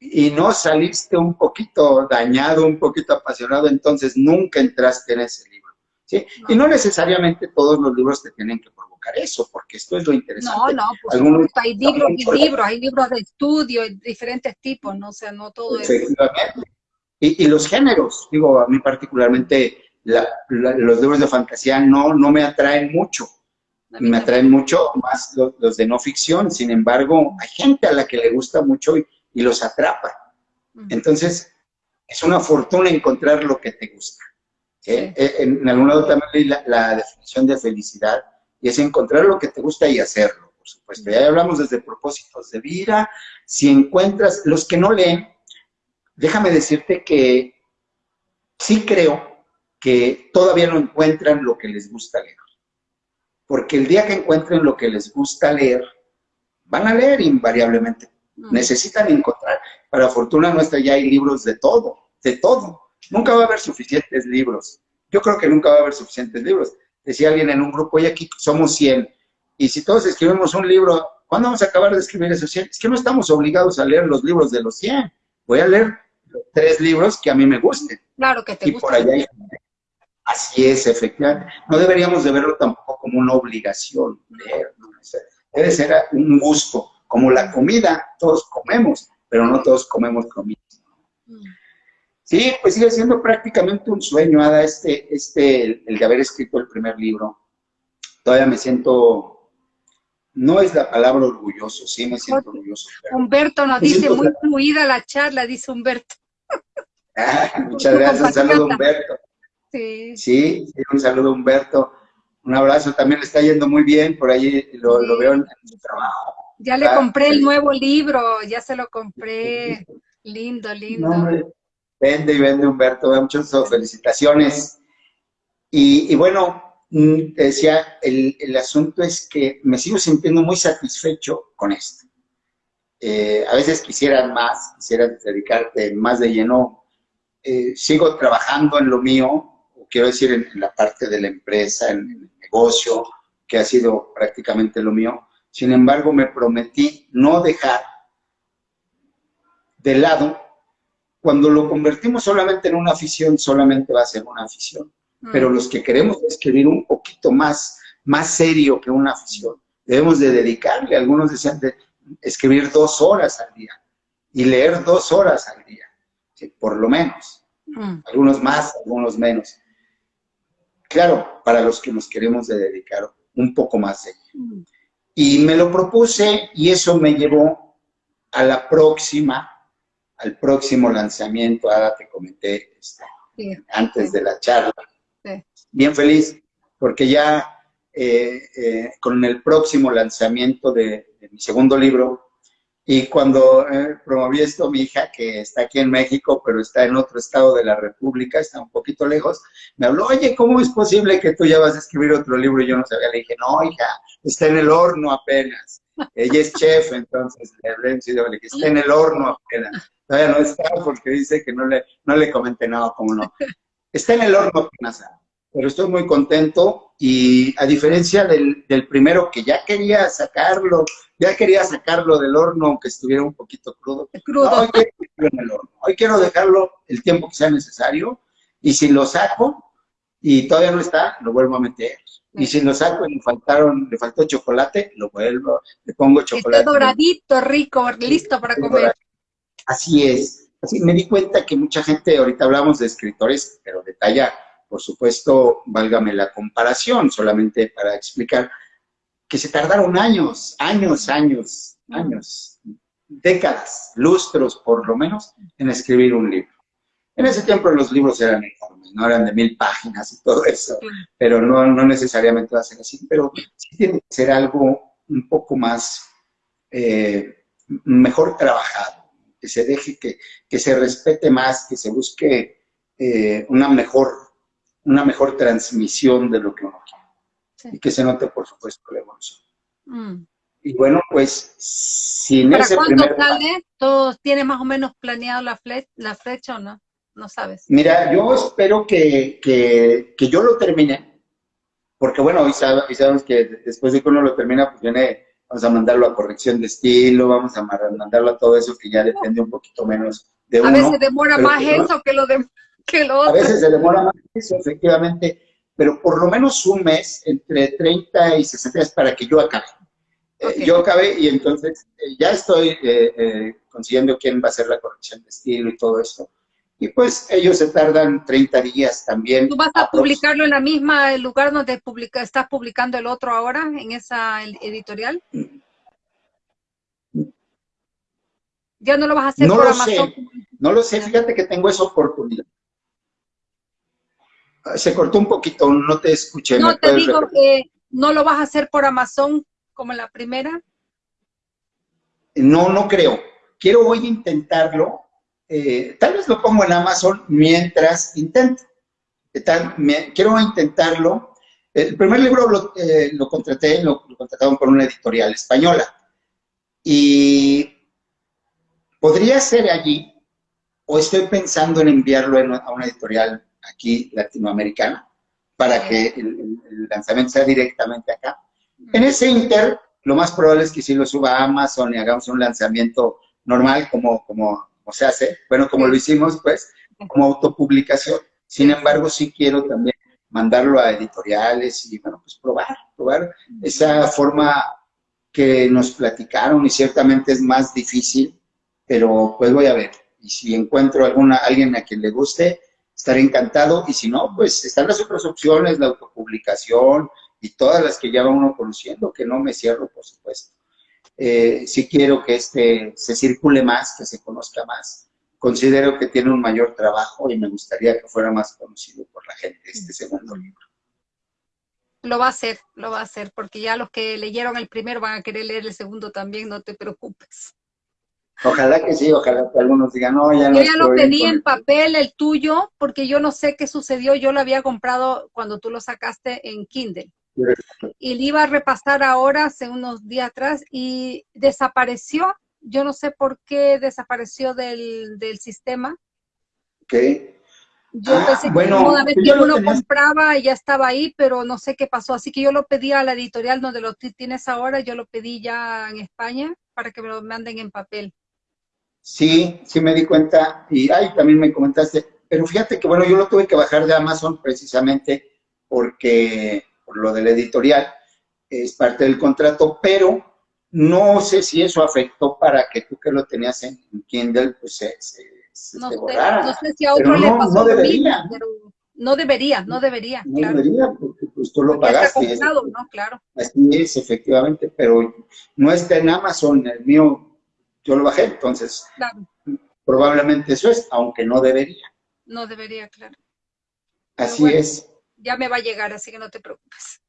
y no saliste un poquito dañado, un poquito apasionado, entonces nunca entraste en ese libro. ¿sí? Y no necesariamente todos los libros te tienen que provocar eso, porque esto es lo interesante. No, no, por Algunos, hay libros y libros, hay libros de estudio, diferentes tipos, ¿no? O sea, no todo es... Y, y, los géneros, digo, a mí particularmente los libros de fantasía no, no me atraen mucho. Me atraen mucho más los, de no ficción, sin embargo, hay gente a la que le gusta mucho y, los atrapa. Entonces, es una fortuna encontrar lo que te gusta. ¿eh? Eh, en, algún lado también leí la, definición de felicidad, y es encontrar lo que te gusta y hacerlo, por supuesto. Ya hablamos desde propósitos de vida, si encuentras, los que no leen, déjame decirte que sí creo que todavía no encuentran lo que les gusta leer. Porque el día que encuentren lo que les gusta leer, van a leer invariablemente. Mm. Necesitan encontrar. Para fortuna nuestra ya hay libros de todo, de todo. Nunca va a haber suficientes libros. Yo creo que nunca va a haber suficientes libros. Decía alguien en un grupo, y aquí somos 100. Y si todos escribimos un libro, ¿cuándo vamos a acabar de escribir esos 100? Es que no estamos obligados a leer los libros de los 100. Voy a leer tres libros que a mí me gusten. Claro que te y por allá Así es, efectivamente. No deberíamos de verlo tampoco como una obligación leer. Debe ser un gusto, como la comida. Todos comemos, pero no todos comemos comida. Mm. Sí, pues sigue siendo prácticamente un sueño, Ada, este, este, el de haber escrito el primer libro. Todavía me siento, no es la palabra orgulloso, sí me siento orgulloso. Humberto nos dice, muy fluida la charla, dice Humberto. muchas gracias, un saludo Humberto. Sí. sí. un saludo Humberto. Un abrazo, también le está yendo muy bien, por ahí lo, veo en, su trabajo. Ya le compré el nuevo libro, ya se lo compré. Lindo, lindo. vende y vende Humberto, muchas felicitaciones. Y, bueno, mm, decía, el, el, asunto es que me sigo sintiendo muy satisfecho con esto. Eh, a veces quisiera más, quisiera dedicarte más de lleno. Eh, sigo trabajando en lo mío, quiero decir en, la parte de la empresa, en, el negocio, que ha sido prácticamente lo mío. Sin embargo, me prometí no dejar de lado, cuando lo convertimos solamente en una afición, solamente va a ser una afición. Mm. Pero los que queremos escribir un poquito más, más serio que una afición, debemos de dedicarle, algunos decían de escribir dos horas al día y leer dos horas al día, por lo menos. Mm. Algunos más, algunos menos. Claro, para los que nos queremos dedicar un poco más de ello. Y me lo propuse y eso me llevó a la próxima, al próximo lanzamiento, ahora te comenté este, antes de la charla. Bien feliz, porque ya eh, eh, con el próximo lanzamiento de, mi segundo libro, y cuando eh, promoví esto, mi hija, que está aquí en México, pero está en otro estado de la República, está un poquito lejos, me habló, oye, ¿cómo es posible que tú ya vas a escribir otro libro? Y yo no sabía, le dije, no, hija, está en el horno apenas. Ella es chef, entonces le hablé le dije, está en el horno apenas. Todavía no está porque dice que no le, no le comenté nada, no. Está en el horno apenas pero estoy muy contento y a diferencia del, primero que ya quería sacarlo, ya quería sacarlo del horno aunque estuviera un poquito crudo. hoy, quiero en el horno. hoy quiero dejarlo el tiempo que sea necesario y si lo saco y todavía no está, lo vuelvo a meter. Y si lo saco y le faltaron, le faltó chocolate, lo vuelvo, le pongo chocolate. Está doradito, rico, listo para comer. Así es. Así me di cuenta que mucha gente, ahorita hablamos de escritores, pero de talla por supuesto, válgame la comparación, solamente para explicar que se tardaron años, años, años, años, décadas, lustros por lo menos, en escribir un libro. En ese tiempo los libros eran enormes, no eran de mil páginas y todo eso, pero no, no necesariamente va a ser así, pero sí tiene que ser algo un poco más, eh, mejor trabajado, que se deje, que, que se respete más, que se busque eh, una mejor una mejor transmisión de lo que uno quiere. Y que se note, por supuesto, la evolución. Mm. Y bueno, pues, sin ¿Para ese cuándo primer... sale? ¿Todo tiene más o menos planeado la, fle la flecha o no? No sabes. Mira, yo espero que, que, que yo lo termine, porque bueno, hoy sabes, sabes, que después de que uno lo termina, pues viene, vamos a mandarlo a corrección de estilo, vamos a mandarlo a todo eso que ya depende un poquito menos de uno. A veces demora más que eso que lo, de, que lo otro. A veces se demora más eso, efectivamente, pero por lo menos un mes, entre 30 y 60 días para que yo acabe. Eh, okay. Eh, yo acabé y entonces eh, ya estoy eh, consiguiendo quién va a hacer la corrección de estilo y todo esto. Y pues ellos se tardan 30 días también. ¿Tú vas a publicarlo en la misma lugar donde publica, estás publicando el otro ahora, en esa editorial? ¿Ya no lo vas a hacer no por lo Amazon? Sé. No lo sé, fíjate que tengo esa oportunidad. Se cortó un poquito, no te escuché. No, te digo que no lo vas a hacer por Amazon como la primera. No, no creo. Quiero hoy intentarlo. Eh, tal vez lo pongo en Amazon mientras intento. Tal, me, quiero intentarlo. El primer libro lo, eh, lo contraté, lo, lo contrataron por una editorial española. Y podría ser allí, o estoy pensando en enviarlo en, a una editorial aquí latinoamericana, para que el, el, lanzamiento sea directamente acá. En ese inter, lo más probable es que si lo suba a Amazon y hagamos un lanzamiento normal, como, como, como se hace, bueno, como lo hicimos, pues, como autopublicación. Sin embargo, sí quiero también mandarlo a editoriales y, bueno, pues probar, probar esa forma que nos platicaron y ciertamente es más difícil, pero pues voy a ver. Y si encuentro alguna, alguien a quien le guste, estaré encantado. Y si no, pues están las otras opciones, la autopublicación y todas las que ya va uno conociendo, que no me cierro, por supuesto. Eh, sí quiero que este se circule más, que se conozca más. Considero que tiene un mayor trabajo y me gustaría que fuera más conocido por la gente este segundo libro. Lo va a hacer, lo va a hacer, porque ya los que leyeron el primero van a querer leer el segundo también, no te preocupes. Ojalá que sí, ojalá que algunos digan, no, ya no Yo ya lo pedí en papel, el tuyo, porque yo no sé qué sucedió, yo lo había comprado cuando tú lo sacaste en Kindle. Y le iba a repasar ahora, hace unos días atrás, y desapareció. Yo no sé por qué desapareció del, del sistema. Ok. Yo ah, pensé bueno, que una vez que uno compraba y ya estaba ahí, pero no sé qué pasó. Así que yo lo pedí a la editorial donde lo tienes ahora, yo lo pedí ya en España para que me lo manden en papel. Sí, sí me di cuenta, y ay, también me comentaste, pero fíjate que bueno, yo lo tuve que bajar de Amazon precisamente porque, por lo del editorial, es parte del contrato, pero no sé si eso afectó para que tú que lo tenías en Kindle, pues se, se, se no te sé, borrara. No sé si a otro pero le no, pasó no debería. pero no debería, no debería, No claro. debería, porque pues tú lo Porque está pagaste. comprado, ¿no? Claro. Así es, efectivamente, pero no está en Amazon, el mío yo lo bajé, entonces Claro, probablemente eso es, aunque no debería. no debería, claro. Así bueno. es, Ya me va a llegar, así que no te preocupes.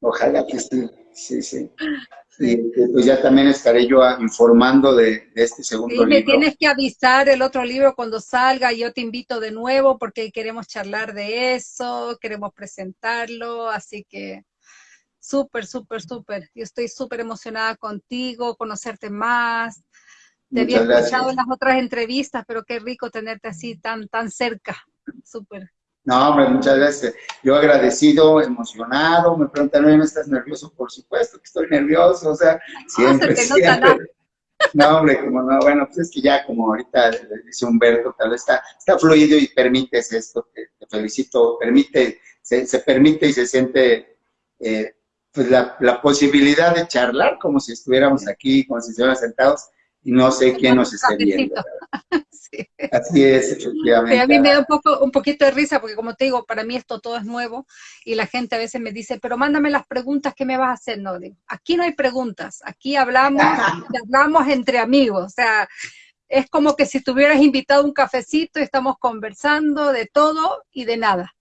ojalá que sí, sí, sí. Sí. Y eh, pues ya también estaré yo ah, informando de, de este segundo Y me libro. tienes que avisar el otro libro cuando salga, yo te invito de nuevo porque queremos charlar de eso, queremos presentarlo, así que súper, súper, súper. Yo estoy súper emocionada contigo, conocerte más. Te había Muchas escuchado gracias. en las otras entrevistas, pero qué rico tenerte así tan, tan cerca. Súper. No, hombre, muchas gracias. Yo agradecido, emocionado, me preguntan, ¿no estás nervioso? Por supuesto que estoy nervioso, o sea, siempre, se siempre. No, hombre, como no, bueno, pues es que ya como ahorita dice Humberto, tal vez está, está fluido y permites esto, te, te felicito, permite, se, se, permite y se siente eh, pues la, la, posibilidad de charlar como si estuviéramos aquí, como si estuviéramos sentados y no sé quién nos esté viendo. Sí. Así es, efectivamente. A mí me da un, poco, un poquito de risa porque como te digo, para mí esto todo es nuevo y la gente a veces me dice, pero mándame las preguntas que me vas a hacer. No, digo, aquí no hay preguntas, aquí hablamos, hablamos entre amigos, o sea, es como que si tuvieras invitado un cafecito y estamos conversando de todo y de nada.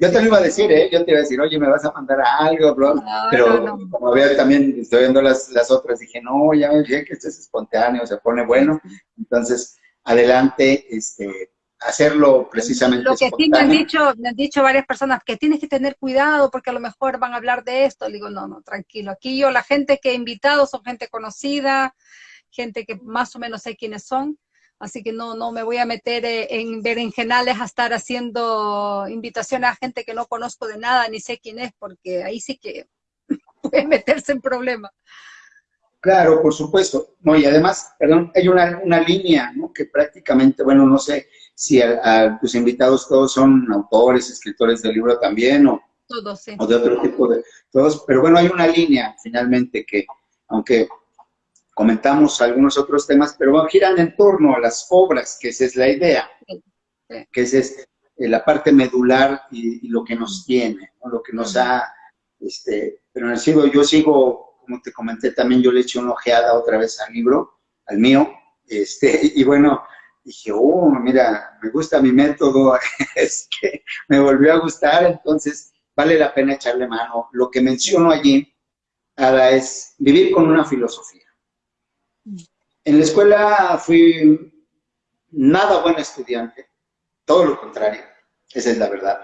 Yo te lo iba a decir, ¿eh? Yo te iba a decir, oye, me vas a mandar a algo, bro. No, pero no, no. como había también, estoy viendo las, las otras, dije, no, ya me dije que esto es espontáneo, se pone bueno. Entonces, adelante, este, hacerlo precisamente Lo que sí me han dicho, me han dicho varias personas que tienes que tener cuidado porque a lo mejor van a hablar de esto. Le digo, no, no, tranquilo. Aquí yo, la gente que he invitado son gente conocida, gente que más o menos sé quiénes son. Así que no, no me voy a meter eh, en berenjenales a estar haciendo invitaciones a gente que no conozco de nada ni sé quién es, porque ahí sí que puede meterse en problemas. Claro, por supuesto. No, y además, perdón, hay una, una línea, ¿no? Que prácticamente, bueno, no sé si a, tus invitados todos son autores, escritores de libro también, o, todos, sí. o de otro tipo de, todos, pero bueno, hay una línea finalmente que, aunque comentamos algunos otros temas, pero giran en torno a las obras, que esa es la idea, que esa es eh, la parte medular y, lo que nos tiene, lo que nos ha, este, pero sigo, yo sigo como te comenté también, yo le eché una ojeada otra vez al libro, al mío, este, y bueno, dije, oh, mira, me gusta mi método, es que me volvió a gustar, entonces vale la pena echarle mano. Lo que menciono allí, Ada, es vivir con una filosofía. En la escuela fui nada buen estudiante, todo lo contrario, esa es la verdad.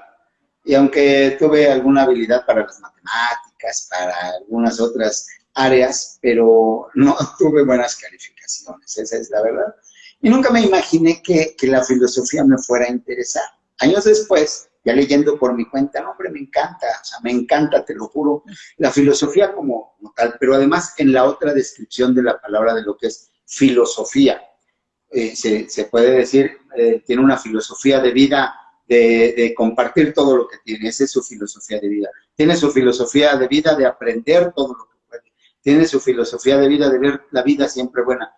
Y aunque tuve alguna habilidad para las matemáticas, para algunas otras áreas, pero no tuve buenas calificaciones, esa es la verdad. Y nunca me imaginé que, que, la filosofía me fuera a interesar. Años después, ya leyendo por mi cuenta, hombre, me encanta, o sea, me encanta, te lo juro, la filosofía como, tal, pero además en la otra descripción de la palabra de lo que es filosofía, eh, se, se, puede decir, eh, tiene una filosofía de vida de, de, compartir todo lo que tiene, esa es su filosofía de vida. Tiene su filosofía de vida de aprender todo lo que puede. Tiene su filosofía de vida de ver la vida siempre buena.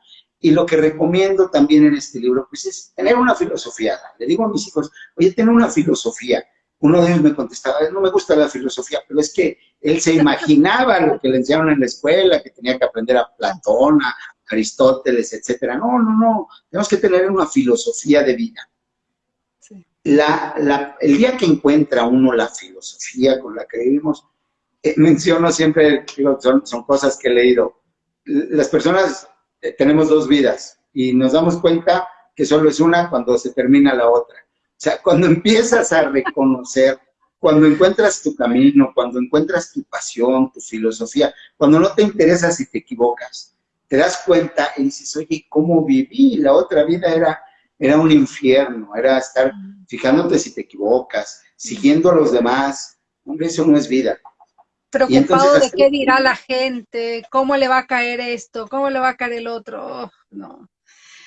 Y lo que recomiendo también en este libro, pues es tener una filosofía. Le digo a mis hijos, oye, tener una filosofía. Uno de ellos me contestaba, no me gusta la filosofía, pero es que él se imaginaba lo que le enseñaron en la escuela, que tenía que aprender a Platón, a Aristóteles, etcétera. No, no, no. Tenemos que tener una filosofía de vida la, el día que encuentra uno la filosofía con la que vivimos, eh, menciono siempre, son, son, cosas que he leído, las personas eh, tenemos dos vidas y nos damos cuenta que solo es una cuando se termina la otra. O sea, cuando empiezas a reconocer, cuando encuentras tu camino, cuando encuentras tu pasión, tu filosofía, cuando no te interesa si te equivocas, te das cuenta y dices, oye, ¿cómo viví? La otra vida era era un infierno, era estar fijándote si te equivocas, siguiendo a los demás. Hombre, eso no es vida. Preocupado de qué dirá la gente, cómo le va a caer esto, cómo le va a caer el otro. Oh, no.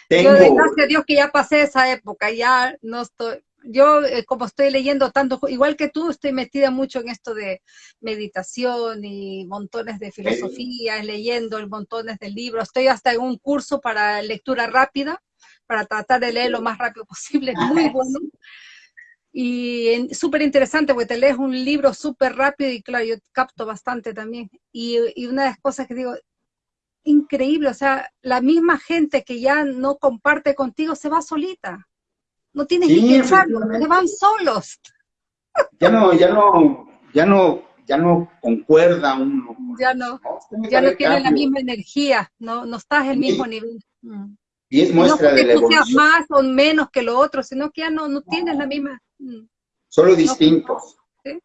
Yo, gracias a Dios que ya pasé esa época, ya no estoy, yo eh, como estoy leyendo tanto, igual que tú, estoy metida mucho en esto de meditación y montones de filosofías, leyendo montones de libros, estoy hasta en un curso para lectura rápida, para tratar de leer lo más rápido posible, muy bueno. Y súper interesante, porque te lees un libro súper rápido y claro, yo capto bastante también. Y, y, una de las cosas que digo, increíble, o sea, la misma gente que ya no comparte contigo se va solita. No tienes ni que echarlo, se van solos. Ya no, ya no, ya no, ya no concuerda uno. Ya no, ya no tiene la misma energía, no, no estás el mismo nivel. Mm. Y es muestra de la evolución. más o menos que lo otro, sino que ya no, no tienes la misma... Mm. Solo distintos.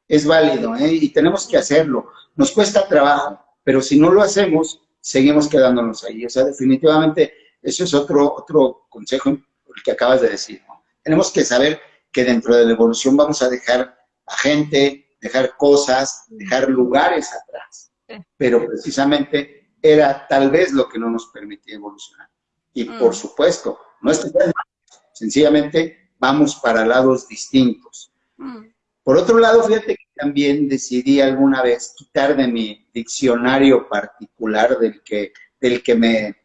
Es válido, ¿eh? Y tenemos que hacerlo. Nos cuesta trabajo, pero si no lo hacemos, seguimos quedándonos ahí. O sea, definitivamente, eso es otro, otro consejo el que acabas de decir. Tenemos que saber que dentro de la evolución vamos a dejar a gente, dejar cosas, dejar lugares atrás. Pero precisamente era tal vez lo que no nos permitía evolucionar. Y por mm. supuesto, no es que sencillamente vamos para lados distintos. Mm. Por otro lado, fíjate que también decidí alguna vez quitar de mi diccionario particular del que, del que me,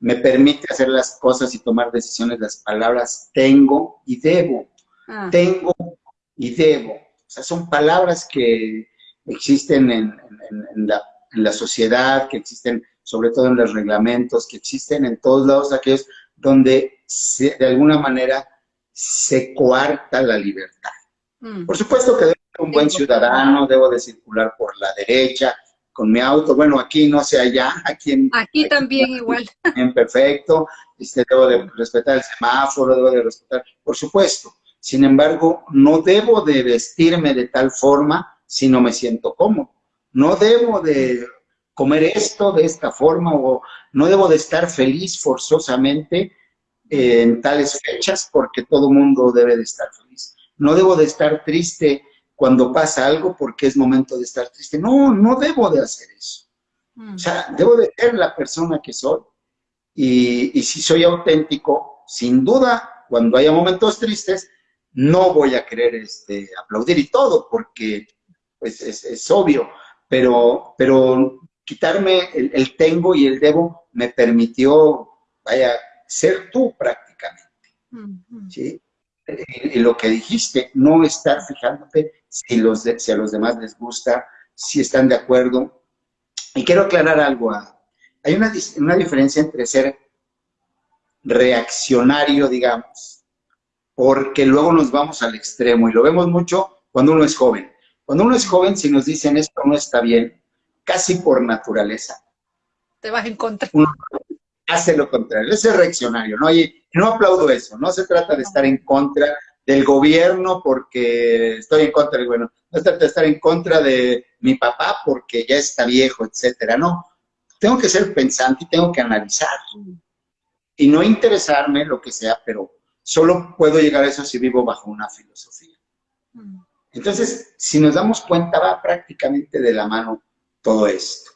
me permite hacer las cosas y tomar decisiones las palabras tengo y debo. Ah. Tengo y debo. O sea, son palabras que existen en, en, la, en la sociedad, que existen sobre todo en los reglamentos que existen en todos lados, aquellos donde de alguna manera se coarta la libertad. Mm. Por supuesto que debo ser un buen ciudadano, debo de circular por la derecha, con mi auto, bueno, aquí no sé allá, aquí en... Aquí, también igual. En perfecto, este, debo de respetar el semáforo, debo de respetar, por supuesto. Sin embargo, no debo de vestirme de tal forma si no me siento cómodo. No debo de comer esto de esta forma o no debo de estar feliz forzosamente en tales fechas porque todo mundo debe de estar feliz. No debo de estar triste cuando pasa algo porque es momento de estar triste. No, no debo de hacer eso. Mm. O sea, debo de ser la persona que soy. Y, si soy auténtico, sin duda, cuando haya momentos tristes, no voy a querer este, aplaudir y todo, porque pues, es, obvio. Pero, pero quitarme el, el, tengo y el debo me permitió, vaya, ser tú prácticamente. ¿sí? Y, lo que dijiste, no estar fijándote si, los si a los demás les gusta, si están de acuerdo. Y quiero aclarar algo. Hay una, una diferencia entre ser reaccionario, digamos, porque luego nos vamos al extremo y lo vemos mucho cuando uno es joven. Cuando uno es joven, si nos dicen esto no está bien, casi por naturaleza. Te vas en contra hace lo contrario, ese es reaccionario, ¿no? Y no aplaudo eso, no se trata de estar en contra del gobierno porque estoy en contra del bueno, no se trata de estar en contra de mi papá porque ya está viejo, etcétera, no. Tengo que ser pensante y tengo que analizar y no interesarme lo que sea, pero solo puedo llegar a eso si vivo bajo una filosofía. Entonces, si nos damos cuenta, va prácticamente de la mano todo esto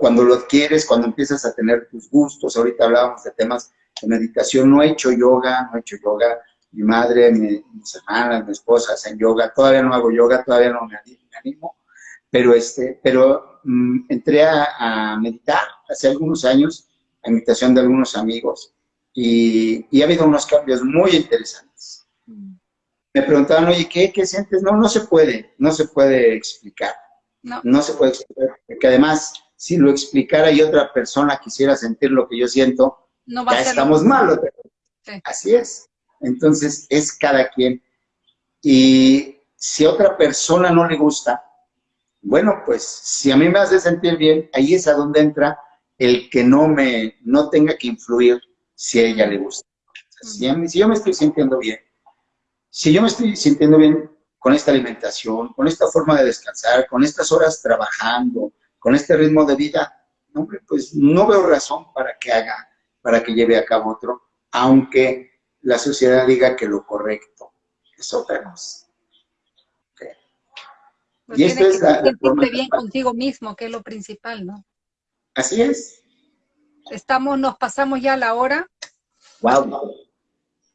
cuando lo adquieres, cuando empiezas a tener tus gustos, ahorita hablábamos de temas de meditación, no he hecho yoga, no he hecho yoga, mi madre, mi, mis hermanas, mi esposa hacen yoga, todavía no hago yoga, todavía no me animo, pero, este, pero mm, entré a, meditar hace algunos años, a invitación de algunos amigos, y, y ha habido unos cambios muy interesantes. Mm. Me preguntaban, oye, ¿qué, ¿qué sientes? No, no se puede, no se puede explicar. No. no se puede explicar, porque además si lo explicara y otra persona quisiera sentir lo que yo siento, ya estamos mal. Así es. Entonces, es cada quien. Y si a otra persona no le gusta, bueno, pues si a mí me hace sentir bien, ahí es a donde entra el que no me, no tenga que influir si a ella le gusta. Si, si yo me estoy sintiendo bien, si yo me estoy sintiendo bien con esta alimentación, con esta forma de descansar, con estas horas trabajando, con este ritmo de vida, hombre, pues no veo razón para que haga, para que lleve a cabo otro, aunque la sociedad diga que lo correcto es otra cosa. Pues y esto es la, bien contigo mismo, que es lo principal, ¿no? Así es. Estamos, nos pasamos ya la hora. Wow,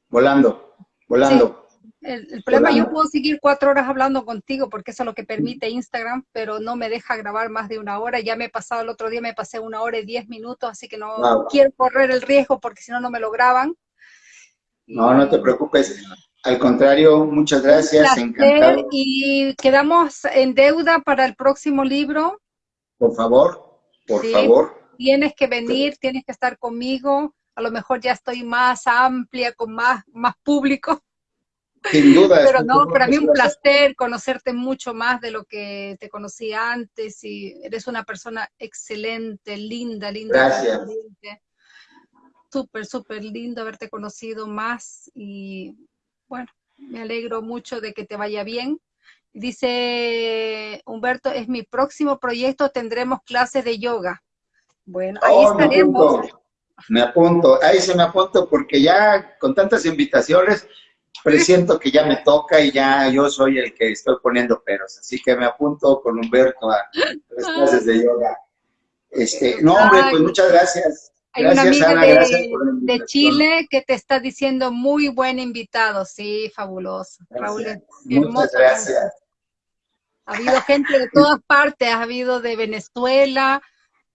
volando, volando. El, problema, yo puedo seguir cuatro horas hablando contigo porque eso es lo que permite Instagram, pero no me deja grabar más de una hora. Ya me he pasado el otro día, me pasé una hora y diez minutos, así que no quiero correr el riesgo porque si no, no me lo graban. No, no te preocupes. Al contrario, muchas gracias. Encantado. Y quedamos en deuda para el próximo libro. Por favor, por favor. Tienes que venir, tienes que estar conmigo. A lo mejor ya estoy más amplia, con más, más público. Sin duda. Pero no, para mí un placer conocerte mucho más de lo que te conocí antes y eres una persona excelente, linda, linda. Gracias. Súper, súper lindo haberte conocido más y bueno, me alegro mucho de que te vaya bien. Dice Humberto, es mi próximo proyecto, tendremos clases de yoga. Bueno, ahí oh, estaremos. Me apunto, ahí se me apunto porque ya con tantas invitaciones presiento que ya me toca y ya yo soy el que estoy poniendo peros, así que me apunto con Humberto a las clases de yoga. Este, no, hombre, pues muchas gracias. Hay una amiga de, Chile que te está diciendo muy buen invitado, sí, fabuloso. Raúl, muchas gracias. Ha habido gente de todas partes, ha habido de Venezuela,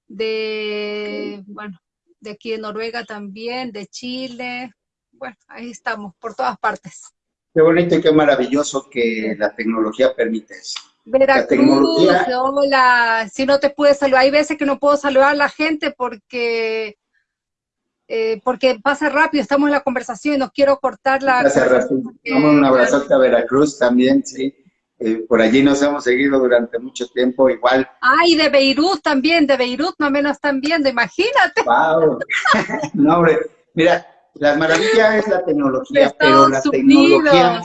de, bueno, de aquí de Noruega también, de Chile, bueno, ahí estamos, por todas partes. Qué bonito y qué maravilloso que la tecnología permite eso. Veracruz, hola, si no te pude saludar, hay veces que no puedo saludar a la gente porque eh, porque pasa rápido, estamos en la conversación y no quiero cortar la... Pasa rápido. un abrazote a Veracruz también, sí. eh, por allí nos hemos seguido durante mucho tiempo, igual. Ay, de Beirut también, de Beirut no menos están viendo, imagínate. Wow. no, hombre, mira, la maravilla es la tecnología, pero la tecnología...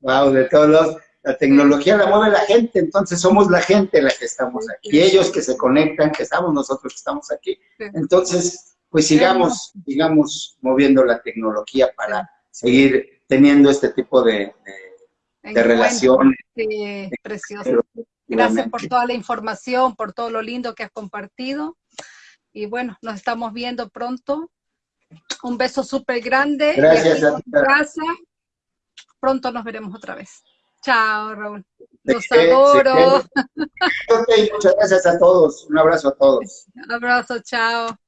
Wow, de todos los... La tecnología la mueve la gente, entonces somos la gente la que estamos aquí. Ellos que se conectan, que estamos nosotros que estamos aquí. Entonces, pues sigamos, sigamos moviendo la tecnología para seguir teniendo este tipo de, de, relaciones. Sí, precioso. Gracias por toda la información, por todo lo lindo que has compartido. Y bueno, nos estamos viendo pronto. Un beso súper grande. Gracias a ti. Pronto nos veremos otra vez. Chao, Raúl. Los adoro. muchas gracias a todos. Un abrazo a todos. Un abrazo, chao.